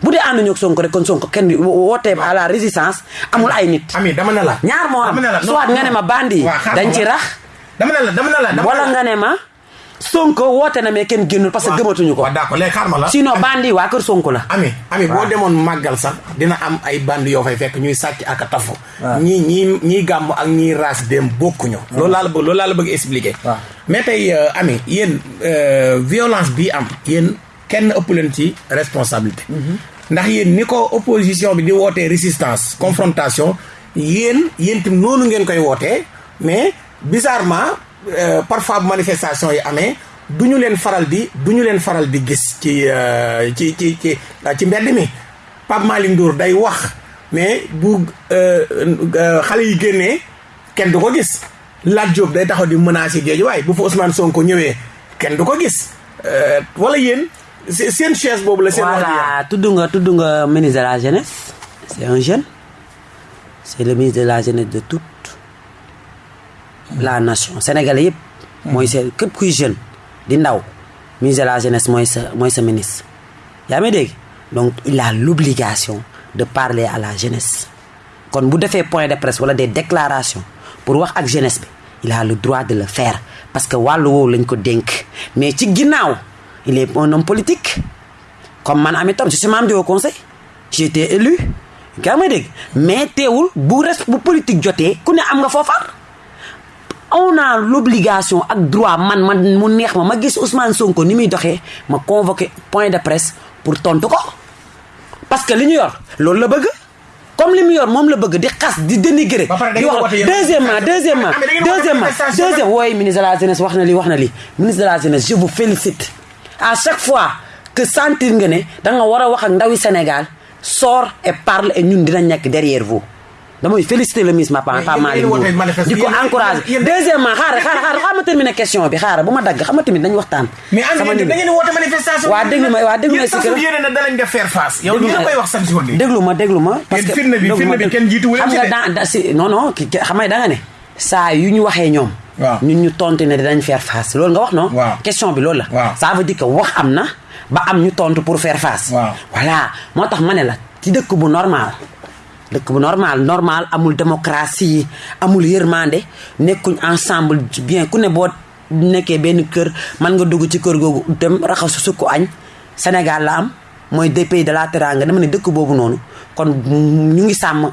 bu dee ànduñu ak Sonko rek kon Sonko kenn wootee à la résistance amul ay nit. ami dama ne la. ñaar moo am soit nga ne ma bandi dañ ci rax. dama ne la dama ne la. wala nga ne ma Sonko woote na mais kenn génnul parce que gëmatuñu ko. d'accord léegi xaar ma la. sinon bandi waa kër Sonko la. ami ami boo demoon màggal sax dina am ay bandi yoo fay fekk ñuy sàcc ak a tafu. ñii ñii ñii gàmm ak ñii raas dem bokkuñu. loolu laa la bëgg loolu laa la bëgg expliquer. mais tey ami yéen violence bii am yéen. Kenn ëpp leen ci responsabilité. Ndax yéen ni ko opposition bi di wootee résistance confrontation yéen yéen tam noonu ngeen koy wootee mais bizarrement parfois bu manifestation yi amee du ñu leen faral di du ñu leen faral di gis ci ci ci ci ci mbedd mi. Pape Malick Ndour day wax mais bu xale yi génnee kenn du ko gis. Lat Diop day taxaw di menacer géej waaye bu fa Ousmane Sonko ñëwee kenn du ko gis. Wala yéen seen chaise boobu la seen. voilà tudd nga tudd nga ministre de la jeunesse c'est un jeune c'est le ministre de la jeunesse de toute la nation sénégalais yëpp. mooy seen képp kuy jeune di ndaw ministre de la jeunesse mooy sa mooy sa ministre. yaa may dégg? Donc il a l'obligation de parler à la jeunesse kon bu defee point de presse wala des déclarations pour wax ak jeunesse bi il a le droit de le faire parce que wàllu woowu lañ ko dénk mais ci ginnaaw il est un homme politique. Comme man je suis membre du haut conseil. J'ai été élu. Gaa may dégg. Mais teewul bu res bu politique jotee ku ne am nga foofar on a l'obligation ak droit man man mu neex ma ma gis Ousmane Sonko ni muy doxee ma convoqué point de presse pour tontu ko. Parce que li ñu yor loolu la bëgg. Comme li mu yor moom la bëgg di xas di dénigrer di wax deuxièmement deuxièmement deuxièmement deuxième wooy ministre de la jeunesse wax na li wax na li. Ministre de la jeunesse je vous félicite à chaque fois que sentir nga ne da nga war a wax ak ndawi Sénégal sors et parle et ñun dina nekk derrière vous damay féliciter le ministre Mapa Malick Ndour di ko encourager deuxièmement xaaral xaaral xaaral xaaral ma terminer question bi xaaral bu ma dagg xam nga tamit dañu waxtaan. mais am da ngeen woote manifestation. waa déglu ma waa déglu ma si kër yéen a dalañ def faire face. yow ñu koy wax chaque jour de. déglu ma déglu ma. parce que firnde bi firnde bi kenn nga da si non non xam nga da nga ne. saa yu ñu waxee ñoom. Ñun ñu tontu ne dinañ faire face. Loolu nga wax non. question bi loolu la. ça veut dire que wax am na ba am ñu tontu pour faire face. voilà. Moo tax ma ne la ci dëkk bu normal dëkk bu normal normal amul démocratie amul yërmande nekkuñ ensemble bien. Ku ne boo nekkee benn kër mën nga dugg ci kër googu dem raxasu sukku añ. Sénégal la am mooy des pays de la Teranga. Dama ne dëkk boobu noonu kon ñu ngi sàmm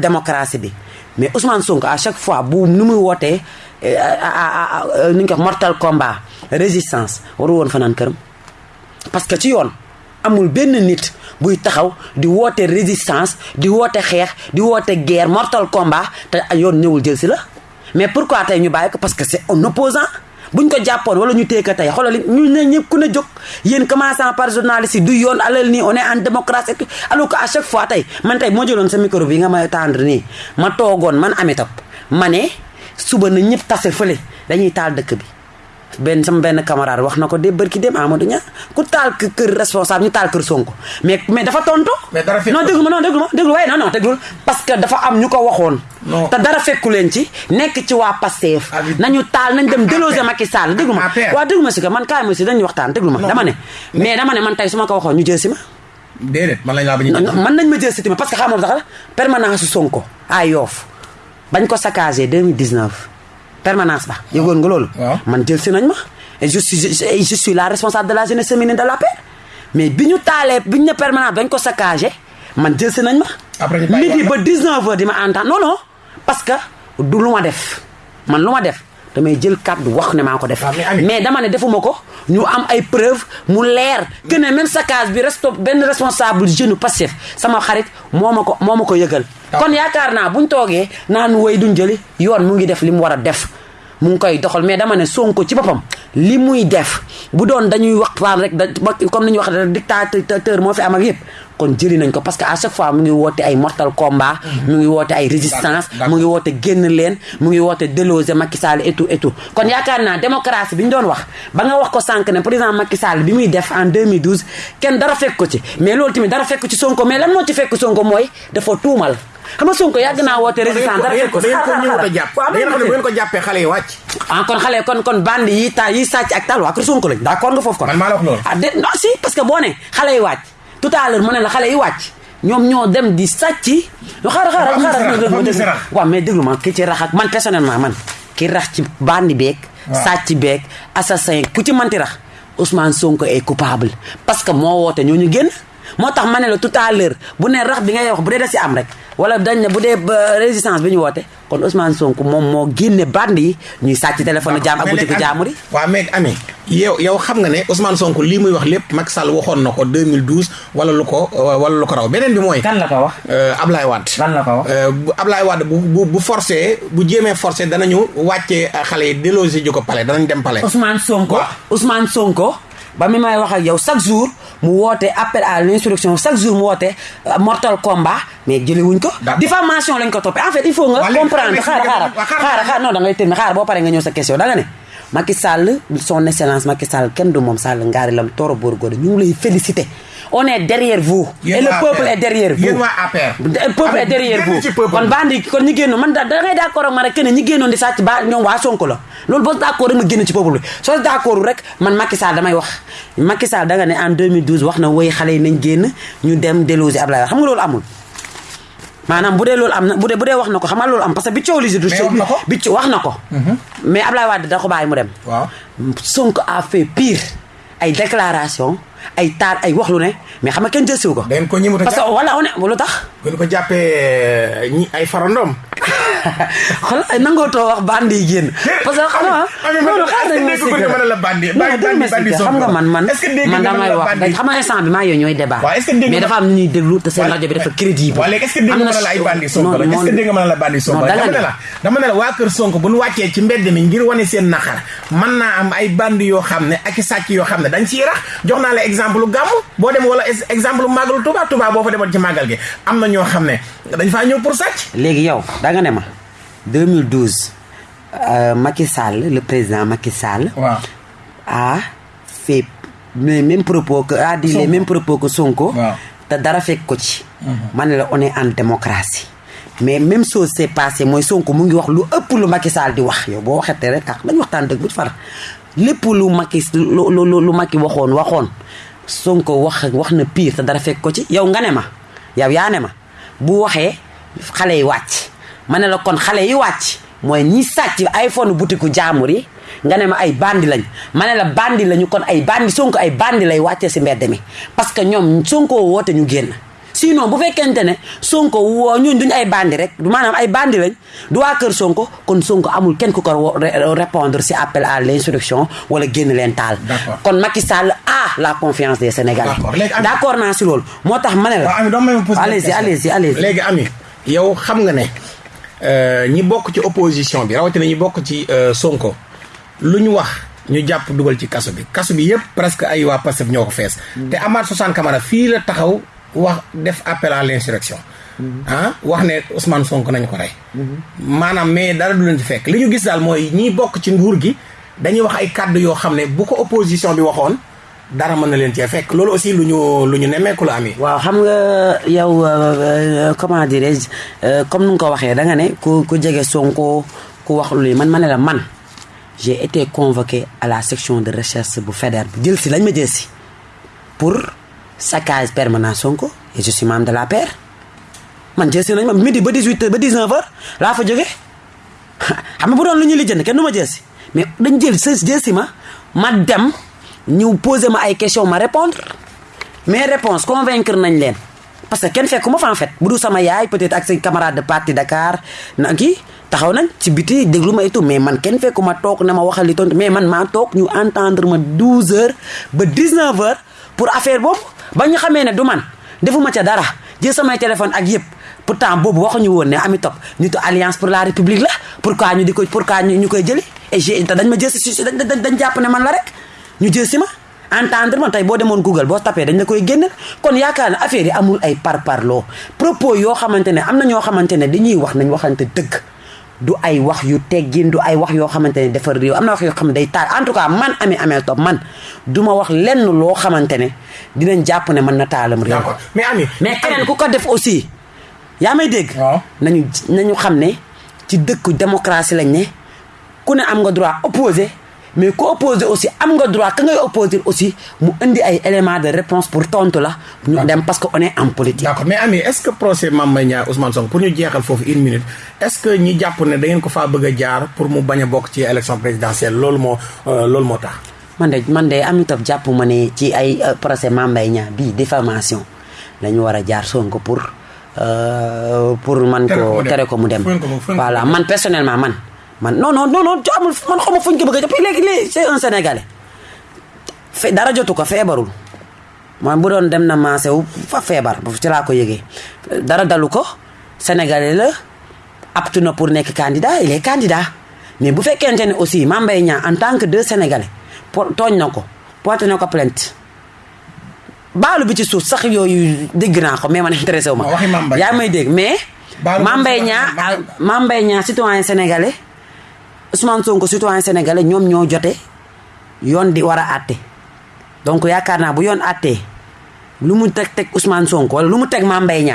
démocratie bi mais Ousmane Sonko à chaque fois bu nu muy wootee nu ñu ko mortal combat résistance waru woon fanaan këram. Parce que ci yoon amul benn nit buy taxaw di woote résistance di woote xeex di woote guerre mortal combat te yoon ñëwul jël si la. Mais pourquoi tey ñu bàyyi parce que c'est un opposant buñ ko jàppoon wala ñu téye ko tey xoolal ñu ne ñëpp ku ne jóg yéen commençant par journaliste du yoon alal nii on est en démocratie alors que à chaque fois tey man tey moo jëloon sa micro bi nga may tendre nii ma toogoon man Amy Top ma suba na ñëpp tase fële dañuy taal dëkk bi benn sama benn camarade wax na ko de bërki dem Amadou Niang ku taal kër responsable ñu taal kër Sonko. Mais mais dafa tontu. non déglu ma non déglu ma déglu waaye non non déglu parce que dafa am ñu ko waxoon. te dara fekku leen ci. Nekk ci waa Pastef. nañu taal nañ dem déloger Macky Sall déglu ma. waaw déglu ma si man kaay ma si dañuy waxtaan déglu ma. dama ne. Mais dama ne man tey su ma ko waxoon ñu jël si ma. déedéet man lañ laa bañ man nañ ma jël si ma parce que xam nga sax permanence Sonko Yoff. Bañ ko saccagé 2019 permanence ba yëgoon nga loolu? man jël si nañ ma. et je suis je suis la responsable de la jeunesse féminine de la paix mais bi ñu taalee bi ñu ne permanence dañ ko saccagé man jël si nañ ma. midi ba 19 heures di ma entendre non non parce que du lu ma def man lu ma def damay jël kàddu wax ne maa ko def. mais dama ne defuma ko ñu am ay preuve mu leer que ne même bi resto benn responsable jeune Pastef sama xarit moo ma ko moo ma ko yëgal. kon yaakaar naa buñ toogee naan woy duñ jëli yoon mu ngi def li mu war a def. Mu ngi koy doxal mais dama ne Sonko ci boppam li muy def bu doon dañuy waxtaan rek da comme ni ñuy wax dictateur moo fi am ak yëpp kon jëli nañ ko parce que à chaque fois mu ngi woote ay mortal combat mu ngi woote ay résistance mu ngi woote génn leen mu ngi woote déloger Macky Sall et tout et tout. Kon yaakaar naa démocratie bi ñu doon wax ba nga wax ko sànq ne président Macky Sall bi muy def en 2012 kenn dara fekk ko ci. Mais loolu tamit dara fekk ci Sonko mais lan moo ci fekk Sonko mooy dafa tuumal. Xam nga Sonko yàgg naa woote résistance dara fekk ko da ngeen ko ñëw ko jàppee xale yi wàcc ah kon xale kon kon bandi yi ta yi sàcc ak taal waa kër Sonko lañ d'accord nga foofu kon. Man maa la wax loolu ah de non si parce que boo ne xale yi wàcc tout à l'heure mu ne la xale yi wàcc ñoom ñoo dem di sàcc xaaral xaaral xaaral waaw mais déglu ma ki ci rax ak man personnellement man. Ki rax ci bandi beeg sàcc beeg assassin ku ci manti rax Ousmane Sonko est coupable. Parce que moo woote ñoo ñu génn moo tax ma ne la tout à l'heure bu ne rax bi ngay wax bu dee da si am rek wala dañ ne bu dee résistance bi ñu woote kon Ousmane Sonko moom moo génne bande yi ñuy sàcc téléphone jaam ak boutique jaamur yi. Waaw mais Amy yow yow xam nga ne Ousmane Sonko lii muy wax lépp Macky Sall waxoon na ko 2012 wala lu ko wala lu ko raw. Beneen bi mooy kan la ko wax? Ablaye Wade. Lan la ko wax? Ablaye Wade bu bu forcé bu jéemee forcé danañu wàccee xale yi déloger ji ko palais danañ dem palais. Ousmane Sonko? Ousmane Sonko ba mi may wax ak yow chaque jour mu woote appel à l'insurrection chaque jour mu woote mortal combat mais jëlewuñ ko. Diffamation lañ ko toppee. En fait il faut nga comprendre. non da ngay terminer. Xaara boo paree nga ñëw sa question. Da nga ne Macky Sall son excellence Macky Sall kenn du moom Sall ngaari lam tooro boor góor ñu ngi lay féliciter on est derrière vous. Et le peuple est derrière vous. Le peuple est derrière vous. kon bandi kon ñi génnoon man da ngay d'accord ak ma rek ne ñi génnoon di sàcc ba ñoom waa Sonko la. Loolu boo d'accord rek ma génn ci peuple bi. Soo rek man Macky Sall damay wax. Macky Sall da nga ne en 2012 wax na woy xale yi nañ génn ñu dem déloger Ablaye xam nga loolu amul. Maanaam bu dee loolu am na bu dee bu dee wax na ko xam nga loolu am parce que bi coow li si du bi ci wax na ko. Mais Ablaye Wade da ko bàyyi mu dem. Sonko a fait pire ay déclaration ay taal ay wax lu ne. Mais xam nga kenn jël siw ko da ngeen ko ñëmut a parce que wala on lu tax bu ñu ko jàppee ñi ay farandoom xool ay nangoo too wax bandi génn parce que xam loolu xaar nañ ma mën a la bandi? Bandi bandi xam nga man man man damay wax bandi? xam instant bi maa yooyu ñooy débat mais dafa am ñu ñuy déglu te seen rajo bi dafa crédible léegi est-ce que dégg nga la ay bandi Sonko est-ce que dégg nga la bandi Sonko dama ne la dama ne la waa kër Sonko bu ñu wàccee ci mbedd mi ngir wane seen naqar mën naa am ay bandi yoo xam ne ak sàcc yoo xam ne dañ ciy rax jox naa la exemple boo dem wala ex- exemple màggalu boo fa demoon ci màggal gi. Am na ñoo xam ne dañ faa ñëw pour sàcc léegi yow da nga ne ma 2012 euh, Macky Sall le président Macky Sall a fait les mêmes propos que a dit les Sonko. mêmes propos que Sonko Waaw. te dara fekk ko ci. Ma ne la on est en démocratie. Mais même chose s'est passé mooy Sonko mu ngi wax lu ëpp lu Macky Sall di wax. Yow boo waxetee rek tax dañu waxtaan dëgg bu far. Lépp lu Macky lu lu lu lu Macky waxoon waxoon. Sonko wax wax na pire te dara fekk ko ci. Yow nga ne ma yow yaa ne ma bu waxee xale yi wàcc ma ne la kon xale yi wàcc mooy ñi sàcc iPhone butiku jaamur yi nga ne ma ay bandi lañ ma ne la bandi lañu kon ay bandi Sonko ay bandi lay wàccee si mbedd mi. Parce que ñoom Sonko woote ñu génn. Sinon bu fekkente ne Sonko woo ñun duñ ay bandi rek du maanaam ay bandi lañ du waa kër Sonko kon Sonko amul kenn ku ko wo- ré- répondre si appel à l'insurrection wala génn taal. D'accord. kon Macky Sall a la confiance des Sénégalais. D'accord. Léegi am- d'accord naa si loolu. Moo tax ma ne la. Allez-y allez-y allez-y. Léegi Ami yow xam nga ne euh, ñi bokk ci opposition bi rawatina ñi bokk ci euh, Sonko lu ñu wax ñu jàpp dugal ci kaso bi. Kaso bi yëpp presque ay waa Pastef ñoo ko fees. Te Amath Suzanne Camara fii la taxaw wax def appel à l'insurrection. Ah wax ne Ousmane Sonko nañ ko rey. Maanaam mais dara du leen ci fekk. Li ñu gis daal mooy ñi bokk ci nguur gi dañuy wax ay kàddu yoo xam ne bu ko opposition bi waxoon dara mën na leen cee fekk. Loolu aussi lu ñu lu ami. Waaw xam nga yow euh, comment dirais-je euh, comme nu ko da nga ku ku jege Sonko ku wax lu man ma la man j'ai été convoqué à la section de recherche bu fédère bi. Jël lañ ma pour saccage permanent Sonko et je suis membre de la paire. Man jël si nañ ma midi ba 18 heures ba 19 heures laa fa jóge. Xam bu doon kenn mais dañ ma ma dem ñu posé ma ay questions ma répondre mes réponses convaincre nañ leen. Parce que kenn fekku ma fa en fait. Bu du sama yaay peut-être ak say camarades de parti Dakar na kii taxaw nañ ci biti déglu ma tout. Mais man kenn fekku ma toog na ma waxal li tontu. Mais man maa toog ñu entendre ma 12 heures ba 19 heures pour affaire boobu. Ba ñu xamee ne du man. Defuma ca dara. Jël samay téléphone ak yëpp. Pourtant boobu waxuñu woon ne Ami Top nitu alliance pour la république la. Pourquoi ñu di ko pourquoi ñu ñu koy jëli? Et j'ai dañ ma jël dañ dañ jàpp ne man la rek ñu jël si ma entendre ma? Tey boo demoon Google boo tapé dañ la koy génneel. Kon yaakaar affaire yi amul ay parparloo. Propos yoo xamante ne am na ñoo xamante ne dañuy wax nañ waxante dëgg. Du ay wax yu teggin du ay wax yoo xamante ne defar réew. Am na wax yoo xam day taal. En tout cas man Ami Amel Top man du ma wax lenn loo xamante ne dinañ jàpp ne man na réew. D'accord. Mais ami mais keneen ku ko def aussi yaa may dégg? Waaw. Nañu nañu xam ne ci dëkku démocratie lañ ne ku ne am nga droit opposé mais ku opposé aussi am nga droit ka ngay opposé aussi mu indi ay éléments de réponse pour tontu la ñu dem parce que on est en politique. D'accord. Mais Ami est-ce que procès Mame Mbaye Niang Ousmane Sonko pour ñu jeexal foofu une minute est-ce que ñi jàpp ne da ngeen ko faa bëgg a jaar pour mu bañ a bokk ci élection présidentielle loolu moo euh, loolu moo tax? Man de man de Ami Top jàpp ma ne ci ay euh, procès Mame Mbaye Niang bii diffamation la ñu war a jaar Sonko pour euh, pour man ko tere ko mu dem. voilà man personnellement man man non non non non amul man xawma fu ñu ko bëgg a léegi léegi c'est un sénégalais. Fe dara jotu ko feebarul. Man bu doon dem na maase wu fa feebar ci laa ko yëgee. Dara dalu ko sénégalais la aptu na pour nekk candidat il est candidat. Mais bu fekkente ne aussi Mame Mbaye Niang en tant que deux sénégalais tooñ na ko porté na ko plainte. Baalu bi ci suuf sax yooyu dégg naa ko mais man intéressé wu ma. Yaa may dégg mais Mame Mbaye Niang citoyen sénégalais Ousmane Sonko citoyen sénégalais ñoom ñoo jote yoon di war a àtte donc yaakaar naa bu yoon àttee lu mu teg teg Ousmane Sonko lu mu teg Mame Mbaye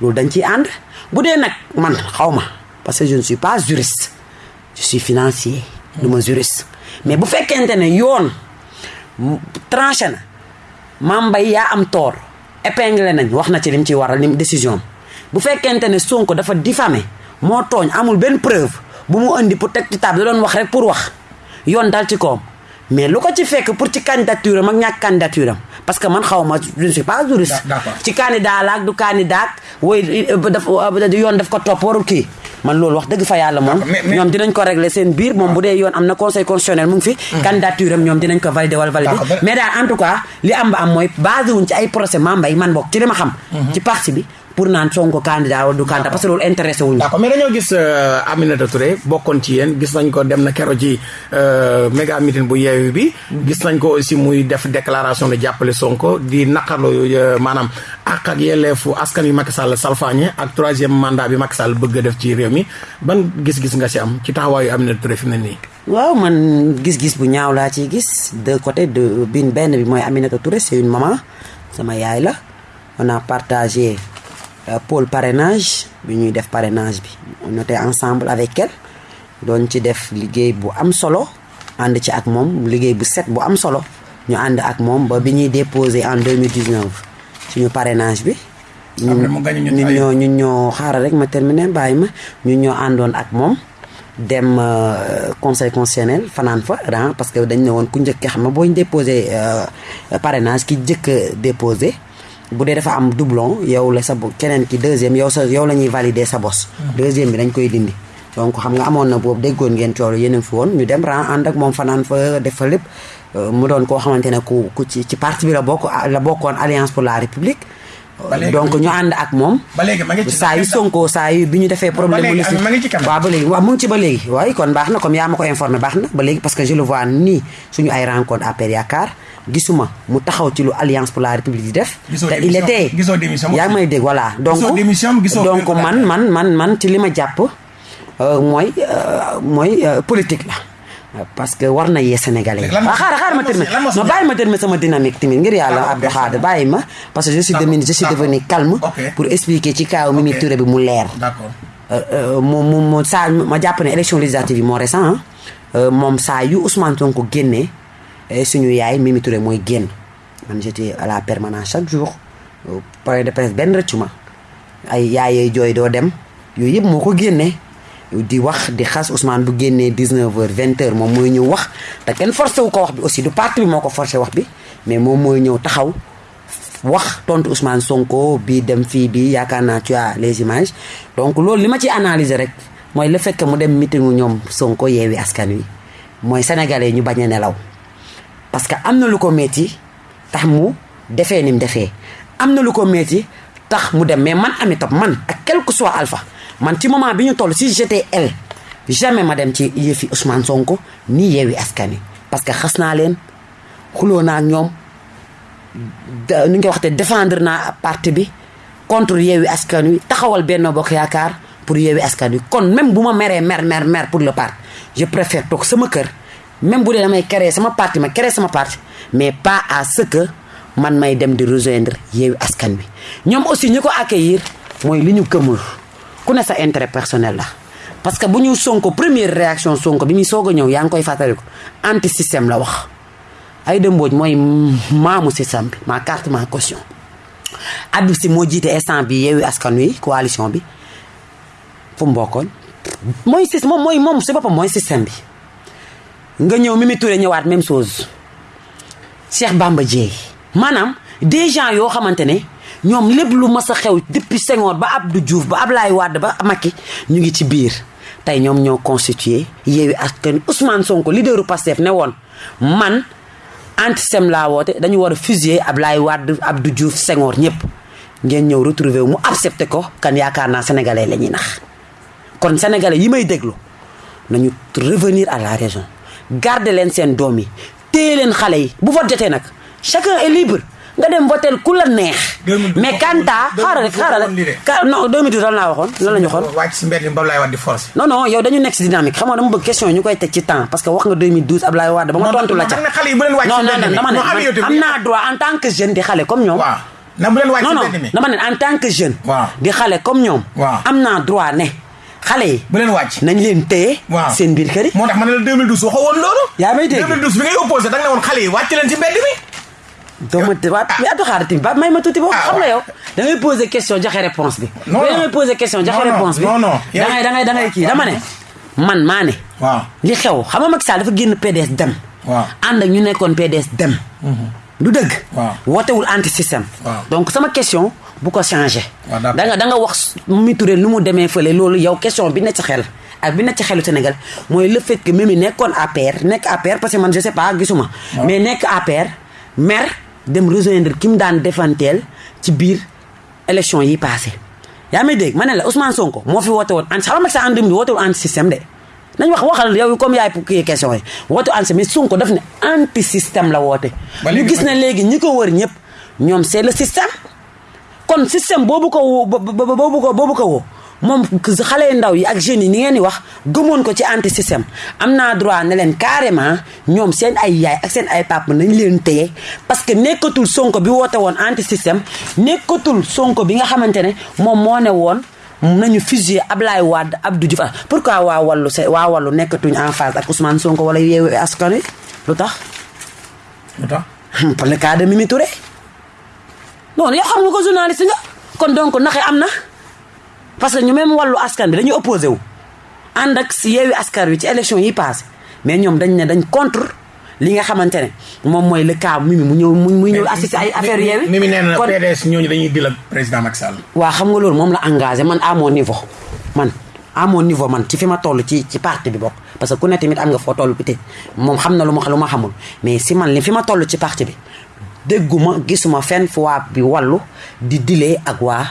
loolu dañ ciy ànd. Bu dee nag man xaw ma parce que je ne suis pas juriste je suis financier du ma juriste. Mais bu fekkente ne yoon tranché na am tort épinglé nañ wax na ci lim ci waral lim décision bu fekkente ne Sonko dafa diffamé moo tooñ amul benn preuve bu mu indi pour teg ci table da doon wax rek pour wax. Yoon dal ci koom mais lu ko ci fekk pour ci candidature am ak ñàkk candidature am parce que man xaw ma je ne suis pas juriste. Ci candidat la ak du candidat woy daf yoon daf ko topp warul kii. Man loolu wax dëgg fa yàlla moom ñoom dinañ ko régler seen biir. Moom bu dee yoon am na conseil constitutionnel mu ngi fi. Candidature am ñoom dinañ ko valider wala valider mais daal en tout cas li am ba am mooy basé wuñ ci ay procès mambay man bokk ci li ma xam. Ci parti bi pour naan Sonko candidat wala du candidat parce que loolu intéressé wuñu. D'accord mais dañoo gis Aminata Touré bokkoon ci yéen gis nañ ko dem na kero ci méga meeting bu yeewu bi gis nañ ko aussi muy def déclaration de jàppale Sonko di naqarlu maanaam ak ak yelleefu askan yu Macky Sall salfaañe ak troisième mandat bi Macky Sall bëgg def ci réew mi. Ban gis-gis nga si am ci taxawaayu Aminata Touré fi mu ne nii? Waaw man gis-gis bu ñaaw laa ciy gis. De côté de bin benn bi mooy Aminata Touré c'est une maman sama yaay la. On a partagé pôle parrainage bi ñuy def parrainage bi. On était ensemble avec elle. Doon ci def liggéey bu am solo ànd ci ak moom liggéey bu set bu am solo. Ñu ànd ak moom ba bi ñuy déposé en 2019 suñu parrainage bi. Ñu ñoo ñu ñoo xaaral rek ma terminer bàyyi ma. Ñu ñoo àndoon ak moom dem conseil constitutionnel fanaan fa ran parce que dañ ne woon ku njëkk xam nga boo ñu déposé parrainage ki njëkk déposé bu dee dafa am doublon yow la sa keneen ki deuxième yow sa yow la ñuy valider sa bos. deuxième bi dañ koy dindi. donc xam nga amoon na boobu déggoon ngeen coono yéen a fi woon ñu dem ren ànd ak moom fanaan fa def fa lépp mu doon koo xamante ne ku ku ci ci parti bi la bokk la bokkoon alliance pour la république. Donc ñu ànd ak moom. ba léegi ma ngi ci saa yu Sonko saa yu bi ñu defee problème. ba ci kanam waaw ba léegi waaw mu ngi ci ba léegi. waaye kon baax na comme yaa ma ko informé baax na ba léegi parce que je le vois nii suñu ay rencontre APR yaakaar gisuma mu taxaw ci lu alliance pour la république di def. te il était yaa may dégg voilà. donc donc man man man man ci li ma jàpp mooy mooy politique la. Parce que war na yee sénégalais waaw xaaral xaaral ma terminer. non bàyyi ma terminer sama dynamique tamit ngir yàlla Abdou Khadre bàyyi ma. Parce que je suis devenu je suis devenu calme. pour expliquer ci kaw Mimi Touré bi mu leer. mu mu mu saa ma jàpp ne élection législative yi moo récent moom saa yu Ousmane Sonko génnee suñu yaay Mimi Touré mooy génn. Man j'étais à la permanence chaque jour. Point de presse benn rëccu ma. Ay yaayee jooy doo dem. Yooyu yëpp moo ko génnee. Di wax di xas Ousmane bu génnee 19h 20h moom mooy ñëw wax. Te kenn forcé wu ko wax bi aussi du parti bi moo forcé wax bi mais moom mooy ñëw taxaw wax tontu Ousmane Sonko bii dem fii bii yaakaar naa tu as les images. Donc loolu li ma ci analyser rek mooy le fait que mu dem meetingu ñoom Sonko yeewi askan wi mooy sénégalais ñu bañ a nelaw. Parce que am na lu ko metti tax mu defee ni mu defee. Am na lu ko metti tax mu dem mais man ami top man ak quel que soit alpha man ci moment ñu toll si elle jamais ma dem ci yëfi Ousmane Sonko nii yeewi askan wi parce que xas naa leen xuloo naa ak ñoom nu nga waxte défendre naa parti bi contre yeewi askan wi taxawal Benno Bokk Yaakaar pour yeewi askan kon même bu ma meree mer mer mer pour le parti je préfère toog sama kër même bu damay créer sama parti ma créer sama parti mais pas à ce que man may dem di rejoindre yeewi askan wi. Ñoom aussi ñi ko accueillir mooy ku sa intérêt personnel la. Parce que bu ñu sonko première réaction sonko bi muy soog a ñëw koy anti système la wax. Ay dëmbooj mooy maamu système bi ma carte ma caution. Habib Sy moo jiite instant bi yeewi askan wi coalition bi. Fu mu bokkoon? Système moom mooy moom si boppam système bi. Nga Mimi Touré ñëwaat même chose. Cheikh Bamba Dièye. Maanaam des gens yoo xamante ñoom lépp lu mas a xew depuis Senghor ba Abdou Diouf ba Ablaye Wade ba Macky ñu ngi ci biir. Tey ñoom ñoo constitué Yewwi Askan Ousmane Sonko leaderu Pastef ne woon man antisem laa woote dañu war a Ablaye Abdou Diouf Senghor ñëpp. Ngeen ñëw retrouver mu accepté ko sénégalais la ñuy nax. Kon revenir à la raison. Garder leen seen doom yi chacun est libre nga dem votel ku la neex. mais Kanta xaaral rek xaaral rek. non 2012 lan laa waxoon lan la ñu waxoon. wàcc si mbedd Ablaye Wade di force. non non yow dañu nekk si dynamique xam nga dama bëgg question yi ñu koy teg ci temps parce que wax nga 2012 Ablaye Wade ba ma tontu la ca. non non dama ne am naa droit en tant que jeune di xale comme ñoom. waaw na bu leen wàcc non non dama ne en tant que jeune. di xale comme ñoom. waaw am naa droit ne xale yi. bu leen wàcc. nañ leen téye. waaw seen biir kër yi. moo tax ma ne la 2012 waxoo woon loolu. yaa may dégg 2012 bi ngay opposé da nga ne woon xale yi wàcc leen si mbedd mi. Doo ma waa mais Abdou Khadre tamit ba may ma tuuti boo xam nga yow. Da ngay poser question joxe réponse bi. Non, da non. ngay poser question joxe Non, non, réponse bi. non, non. da ngay da ngay da ngay kii dama ne. Man maa ne. Waaw. Li xew xam nga Macky Sall dafa génn PDS dem. Waaw. Ànd ak ñu nekkoon PDS dem. Du dëgg. Waaw. wootewul anti système donc sama question bu ko changé. Waaw, d'accord. da nga da nga wax Mimi Touré lu mu demee fële loolu yow question bi nekk ci xel ak bi nekk ci xelu Sénégal mooy le fait que Mimi nekkoon APR nekk APR parce que man je sais pas gisuma. Mais nekk APR maire dem rejoindre ki mu daan defanteel ci biir élection yi passé. Yaa may dégg? Ma ne la Ousmane Sonko moo fi woote woon anti xam nga en 2000 woote woon anti système de. Nañ wax waxal yow comme yaay kii question yi. Woote anti mais Sonko daf ne anti système la woote. Ñu gis ne léegi ñi ko wër ñëpp ñoom c'est le système. Kon système boobu ko woo bo- bo- boobu ko boobu ko woo moom xale yu ndaw yi ak jeunes yi ni ngeen di wax gëmoon ko ci anti système am naa droit ne leen carrément ñoom seen ay yaay ak seen ay papa nañ leen téye parce que nekkatul sonko bi woote woon anti système nekkatul sonko bi nga xamante ne moom moo ne woon nañu fusiller Ablaye Wade Abdou Diouf. Pourquoi waa wàllu se waa wàllu nekkatuñ en phase ak Ousmane Sonko wala yeewu askan wi? Lu tax? Lu tax? Pour le cas de Mimi Touré. Non yow xam nga ko journaliste nga. Kon donc naxe am na parce que ñu même wàllu askan bi dañuy opposé wu. Ànd ak si yeewi askan wi ci élection yi passé. Mais ñoom dañ ne dañ contre li nga xamante ne moom mooy le cas Mimi mu ñëw mu muy ñëw assister ay affaire yeewi Mimi nee na PDS ñooñu dañuy dil ak président Macky Sall. Wa xam nga loolu moom la engagé. Man à mon niveau man à mon niveau man ci fi ma toll ci ci parti bi bokk. Parce que ku ne tamit am nga foo toll peut-être. Moom xam na lu ma lu ma xamul. Mais si man li fi ma toll ci parti bi dégguma gisuma fenn fu waa bi wallu di dilee ak waa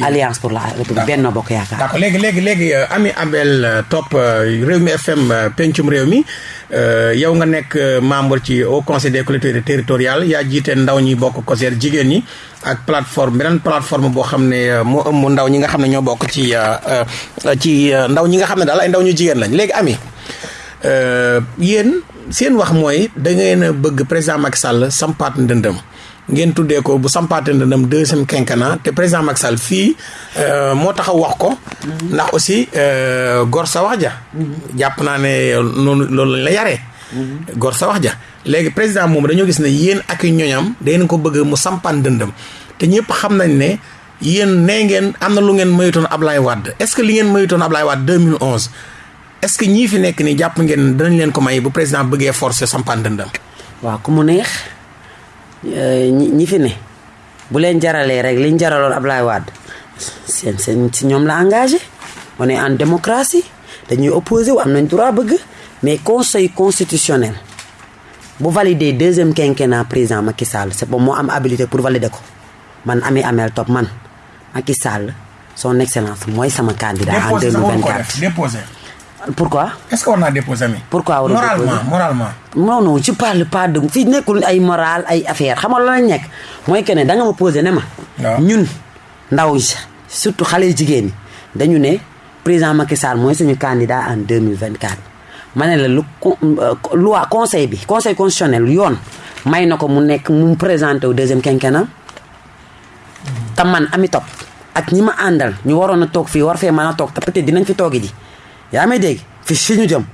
alliance pour la république benn bokk yaakaar. D'accord. Léegi léegi léegi euh, Ami Abel euh, Top euh, Rewmi FM euh, pencum réew mi euh, yow nga nekk euh, membre ci au conseil des collectivités territoriales yaa jiite ndaw ñi bokk COSER jigéen ñi ak plateforme beneen plateforme boo xam ne euh, moo ëmb ndaw ñi nga xam ne ñoo bokk ci ci ndaw ñi nga xam ne daal ay ndaw ñu jigéen lañ. Léegi Ami euh, yéen seen wax mooy da ngeen a bëgg président Macky Sall sampaat ndëndëm ngeen tuddee ko bu sampaate ndëndëm deuxième quinquennat te président Macky Sall fii euh, moo taxaw wax ko. ndax aussi euh, gor sa wax ja. jàpp naa ne noonu loolu la yaree gor sa wax ja. léegi président moom dañoo gis ne yéen ak ñoñam dangeen ko bëgg mu sampaan ndëndëm. te ñëpp xam nañ ne yéen nee ngeen am na lu ngeen mayutoon Ablaye Wade. est-ce que li ngeen mayutoon Ablaye Wade 2011 est-ce que ñii fi nekk nii jàpp ngeen danañ leen ko may bu président bëggee forcer sampaan dëndam waaw ku mu neex ñi ñi fi ne. Bu leen jaralee rek liñ jaraloon Ablaye Wade. Seen seen si ñoom la engagé. On est en démocratie. Dañuy opposé wu am nañ droit bëgg. Mais conseil constitutionnel bu valider deuxième quinquennat président Macky Sall c'est bon moo am habilité pour valider ko. Man Ami Amel Top man Macky Sall son excellence mooy sama candidat en 2024 déposé pourquoi? Est-ce war naa déposé mi Pourquoi warul moralement déposer? moralement. Non non je parle pas de fii nekkul ay moral ay affaire. Xam nga la lañ nekk? Mooy que ne da nga ma posé ne ma. ñun ndaw yi surtout xale jigéen ñi dañu ne président Macky Sall mooy suñu candidat en 2024. ma ne la lu euh, loi conseil bi conseil constitutionnel yoon may na ko mu nekk mu présenté wu deuxième quinquennat. Te man ami topp ak ñi ma àndal ñu waroon a toog fii war fee mën a toog te peut-être dinañ fi toogi ji yaa may dégg? Fi fi ñu jëm.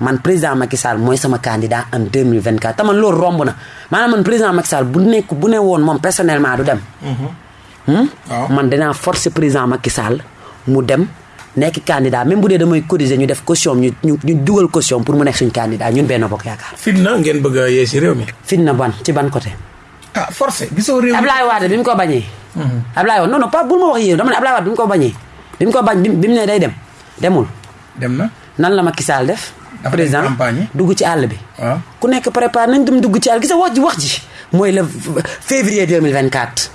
Man président Macky Sall mooy sama candidat en 2024 te man loolu romb na. Maanaam man président Macky Sall bu nekk bu ne woon moom personnellement du dem. Hmm? waaw. man dinaa forcer président Macky Sall mu dem nekk candidat. Même bu dee damay cotiser ñu def caution ñu ñu ñu dugal caution pour mu nekk suñu candidat. Ñun benn bokk yaakaar. Fitna ngeen bëgg a yee si réew mi. Fin na ban? Ci ban côté? Ah forcé. Gisoo réew mi. Ablaye Wade bi mu ko bañee. Ablaye Wade non non pas bul ma wax yéen dama ne Ablaye Wade bi mu ko bañee. bi mu ko bañ bi mu bi mu ne day dem. Demul dem na nan la Macky Sall def. Président dugg ci àll bi. waaw ku nekk préparé nañ dem dugg ci àll gis nga wax ji wax ji. mooy le février 2024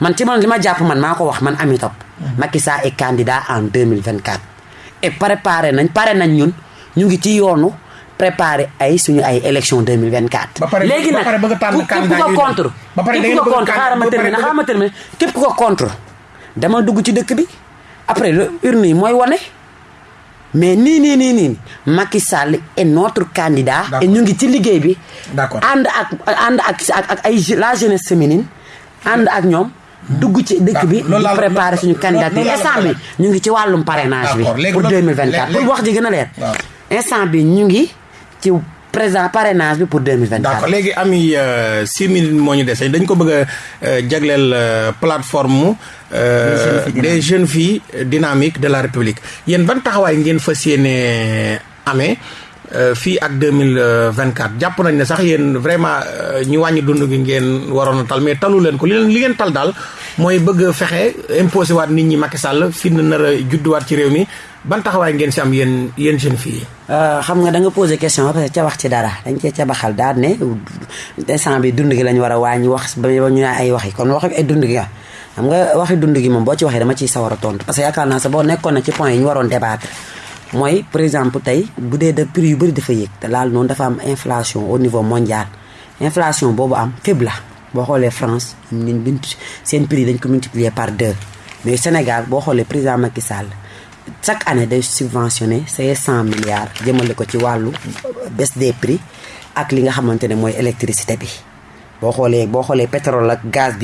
man ci man li ma jàpp man maa ko wax man Ami Top. Macky Sall est candidat en 2024. et préparé nañ pare nañ ñun ñu ngi ci yoonu préparé ay suñu ay élection 2024. Ba pare- léegi nag képp ku ko contre. Ba pare képp ku ko contre xaaral ma terminer xaaral ma terminer képp ku ko contre dama dugg ci dëkk bi après le urne yi mooy wane mais nii nii nii nii Macky Sall est notre candidat. Et ñu ngi ci liggéey bi. Ànd ak ànd ak ak ak ay la jeunesse féminine ànd ak ñoom. dugg ci dëkk bi. di préparer suñu candidature instant bi ñu ngi ci wàllum parrainage bi. Pour loolu- 2024 léegi- pour wax ji gën a leer. instant bi ñu ngi ci président parrainage bi pour 2024. d'accord léegi ami euh, six minutes moo ñu dese dañ ko bëgg a euh, jagleel euh, des jeunes filles dynamiques de la République. Yéen ban taxawaay ngeen fas yéene amee. Euh, fii ak deux mille vingt quatre jàpp nañ ne sax yéen vraiment euh, ñu wàññi dund gi ngeen waroon a tal mais talu leen ko. Li leen li ngeen tal daal mooy bëgg fexe imposé waat nit ñi Macky Sall fi na nar a judduwaat ci réew mi. Ban taxawaay ngeen si am yéen yéen jeunes filles euh, xam nga da nga posé question ba ca wax ci dara. Dañ cee ca baxal daal ne instant bi dund gi lañ war a wàññi wax ba ñu ay wax yi kon wax ay dund gi xam nga waxi dund parce que yaakaar naa débattre par exemple tey bu prix yu bëri au niveau mondial. Inflation France prix multiplier par deux. Mais Sénégal boo xoolee président chaque année day subventionné say cent milliards jëmale ko ci baisse des prix ak li nga xamante ne mooy électricité bi. Boo xoolee boo pétrole gaz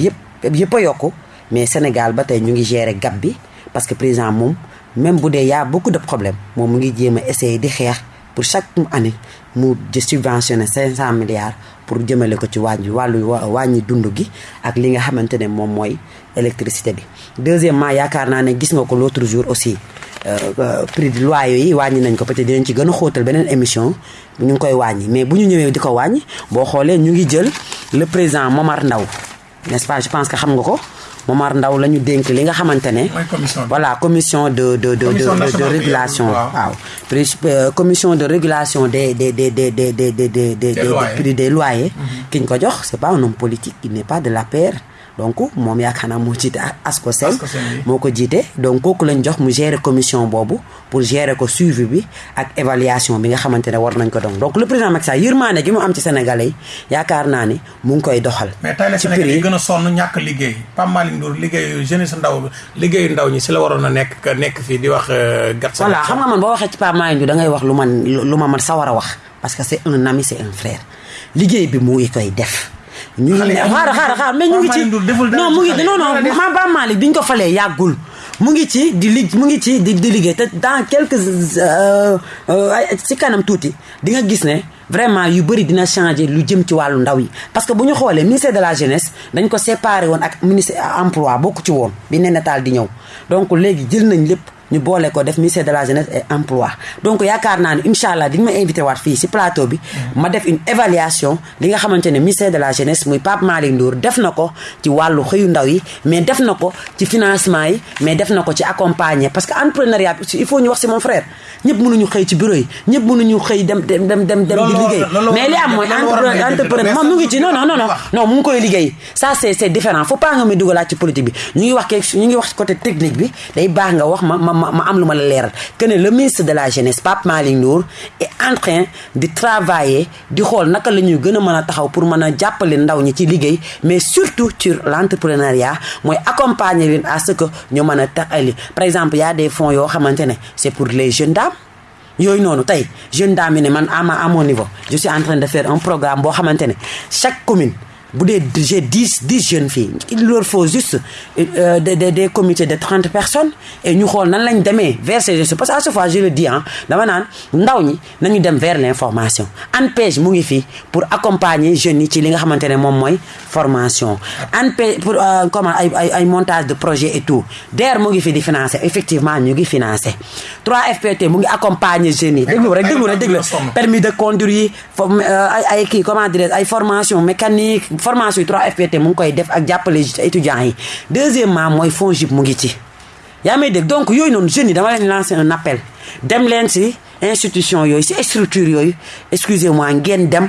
mais Sénégal ba tey ñu ngi gérer gap bi parce que président moom même bu dee beaucoup de problèmes moom mu ngi jéem a essayer di xeex pour chaque année mu subventionné 500 milliards pour jëmale ko ci wàññi wàllu wàññi dund gi ak li nga xamante ne moom électricité bi. deuxièmement yaakaar naa ne gis nga ko l'autre jour aussi euh, prix de loyer yi wàññi nañ ko peut-être dinañ ci gën a xóotal beneen émission ñu ngi koy wàññi mais bu ñu ñëwee di ko wàññi boo xoolee ñu ngi jël le président Momar Ndao n'est-ce pas? Je pense que xam nga ko. Momar Ndaw la ñu dénk li nga xamante ne. voilà commission de de de de régulation. waaw commission de régulation des des des des des des des des des prix des loyers. ki ñu ko jox c'est pas un homme politique il n'est pas de l'APR. Donc moom yaakaar naa moo jiite Ascosen moo ko jiite donc kooku lañ jox mu gérer commission boobu pour gérer ko suivi bi ak évaluation bi nga xamante ne war nañ ko doon. Donc le président Macky Sall yërmaane gi mu am ci sénégalais yi yaakaar naa ni mu ngi koy doxal. mais tey la Sénégal yi gën a sonn ñàkk liggéey. Pape Malick Ndour liggéeyu jeunesse ndaw liggéeyu ndaw ñi si la waroon a nekk nekk fii di wax. gat voilà xam nga man boo waxee ci Pape Malick Ndour da ngay wax lu man lu ma man sa war a wax. Parce que c'est un ami c'est un frère. Liggéey bi mu ngi koy def. Ñu ngi xaaral xaaral xaaral mais ñu ngi ci non mu ngi non non ma ba Malick bi ñu ko falee yàggul. Mu ngi ci di mu ngi ci di di liggéey te dans quelques ci kanam tuuti di nga gis ne vraiment yu bëri dina changer lu jëm ci wàllu ndaw yi. Parce que bu ñu xoolee ministère de la jeunesse dañ ko séparé woon ak ministère emploi bokku ci woon bi nataal di ñëw. Donc léegi jël nañ lépp ñu boole ko def ministère de la jeunesse et emploi. Donc yaakaar naa ne incha allah di nga ma invité waat fii si plateau bi. ma def une évaluation li nga xamante ne ministère de la jeunesse muy Pape Malick Ndour def na ko ci wàllu xëyu ndaw yi mais def na ko ci financement yi mais def na ko ci accompagner. Parce que entrepreneuriat bi il faut ñu wax si mon frère ñëpp mënuñu xëy ci bureau yi ñëpp mënuñu xëy dem dem dem dem dem di liggéey. mais li am mooy entrepreneur moom mu ngi ci non non non non mu ngi koy liggéey. Ça c'est c'est différent. Faut pas nga muy dugalaat ci politique bi. Ñu ngi wax ñu ngi wax côté technique bi. Day baax nga wax ma ma am lu la leeral. Que ne le ministre de la jeunesse Pape Malick Ndour est en train de travailler di xool naka la ñuy gën a mën a taxaw pour mën a ndaw ñi ci liggéey mais surtout sur l'entrepreneuriat mooy accompagner à ce que ñu mën a taxali. Par exemple y a des fonds yoo xamante ne c'est pour les jeunes dames. Yooyu noonu tey jeune dame ne man à à mon niveau je suis en train de faire un programme boo xamante chaque commune j'ai dix dix jeunes filles il leur faut juste euh, des des des comités de trente personnes et ñu xool nan vers ces jeunes parce que à chaque fois je le dis ah dama naan vers l'information ANPEJ mu ngi pour accompagner jeunes yi ci li nga xamante formation pour euh, montage de projet et tout financer effectivement ñu ngi financer 3FPT mu ngi accompagner jeunes permis de conduire comment dire ay formation mécanique formation yi 3FPT mu ngi def ak jàppale étudiants yi. Deuxièmement mooy FONGIP mu ngi ci. Donc yooyu noonu jeunes yi dama lancer un appel. Dem leen si institution yooyu si structure yooyu. Excusez-moi ngeen dem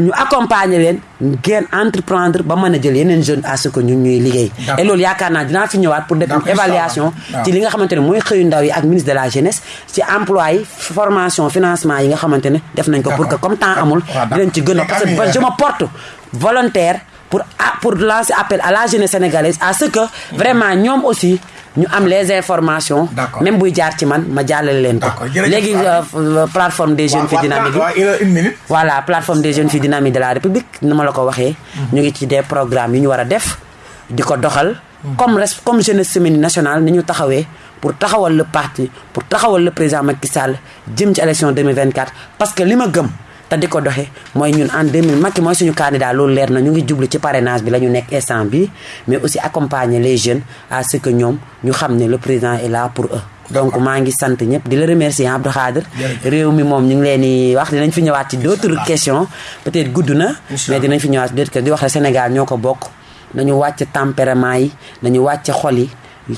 ñu accompagner leen ngeen entreprendre ba mën a jël yeneen jeunes à ce que ñun ñuy liggéey. Et loolu yaakaar naa dinaa fi ñëwaat pour def une évaluation ci li nga xamante ne mooy xëyu ndaw yi ak ministre de la jeunesse ci emploi yi formation financement yi nga xamante ne def nañ ko pour que comme temps amul dinañ ci gën a parce que je me porte volontaire pour pour lancer appel à la jeunesse sénégalaise à ce que vraiment ñoom aussi ñu am les informations. Même buy jaar ci man ma jàllale leen ko. Léegi plateforme des jeunes filles dynamiques yi. voilà plateforme des jeunes filles dynamiques de la république ni ma la ko waxee. Ñu ngi ci des programmes yu ñu war a def di ko doxal. Comme comme jeunesse semaine nationale ni ñu taxawee pour taxawal le parti pour taxawal le président Macky Sall jëm ci élection 2024 parce que li ma gëm te di ko doxe mooy ñun en 2000 Macky mooy suñu candidat loolu leer na ñu ngi jublu ci parrainage bi la ñu nekk instant bi mais aussi accompagner les jeunes à ce que ñoom ñu xam ne le président est là pour eux. Donc maa ngi sant ñëpp di la remercier Abdou Khader réew mi moom ñu ngi leen di wax dinañ fi ñëwaat ci d'autres questions. Peut-être gudd na mais dinañ fi ñëwaat questions. Di wax ne Sénégal ñoo ko bokk. Nañu wàcc tempérament yi nañu wàcc xol yi.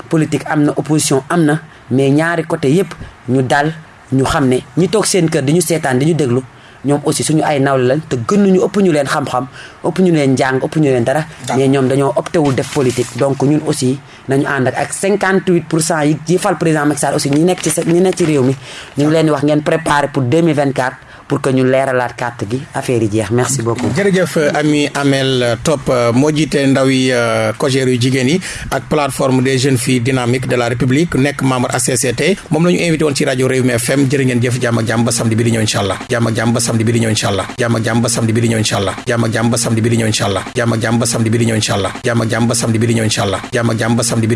Politique am na opposition am na mais ñaari côté yépp ñu dal ñu xam ne ñi toog seen kër di ñu seetaan di ñu déglu ñoom aussi suñu ay nawle lañ te gënuñu ëpp ñu leen xam-xam ëpp ñu leen njàng ëpp ñu leen dara. Mais ñoom dañoo opté wul def politique. Donc ñun aussi nañu ànd ak ak 58 pour cent yi yi fal président Macky Sall aussi ñi nekk ci ñi nekk ci réew mi. Ñu ngi leen di wax ngeen préparer pour 2024 pour que ñu leeralaat carte gi. Affaire yi jeex. Merci beaucoup. jërëjëf Ami Amel Top moo jiite ndaw yi COJER yu jigéen yi ak plateforme des jeunes filles dynamiques de la République nekk membre ACCT moom la ñu invité woon ci rajo Rewmi FM jërë ngeen jëf jàmm ak jàmm ba samedi bi di ñëw incha allah. Ak jàmm ba samedi bi di ñëw incha allah. Jàmm ak jàmm ba samedi bi di ñëw incha allah. Jàmm ak jàmm ba samedi bi di ñëw incha allah. Jàmm ak jàmm ba samedi bi di ñëw incha allah. Jàmm ak jàmm ba samedi bi di ñëw incha allah. Jàmm ak jàmm ba samedi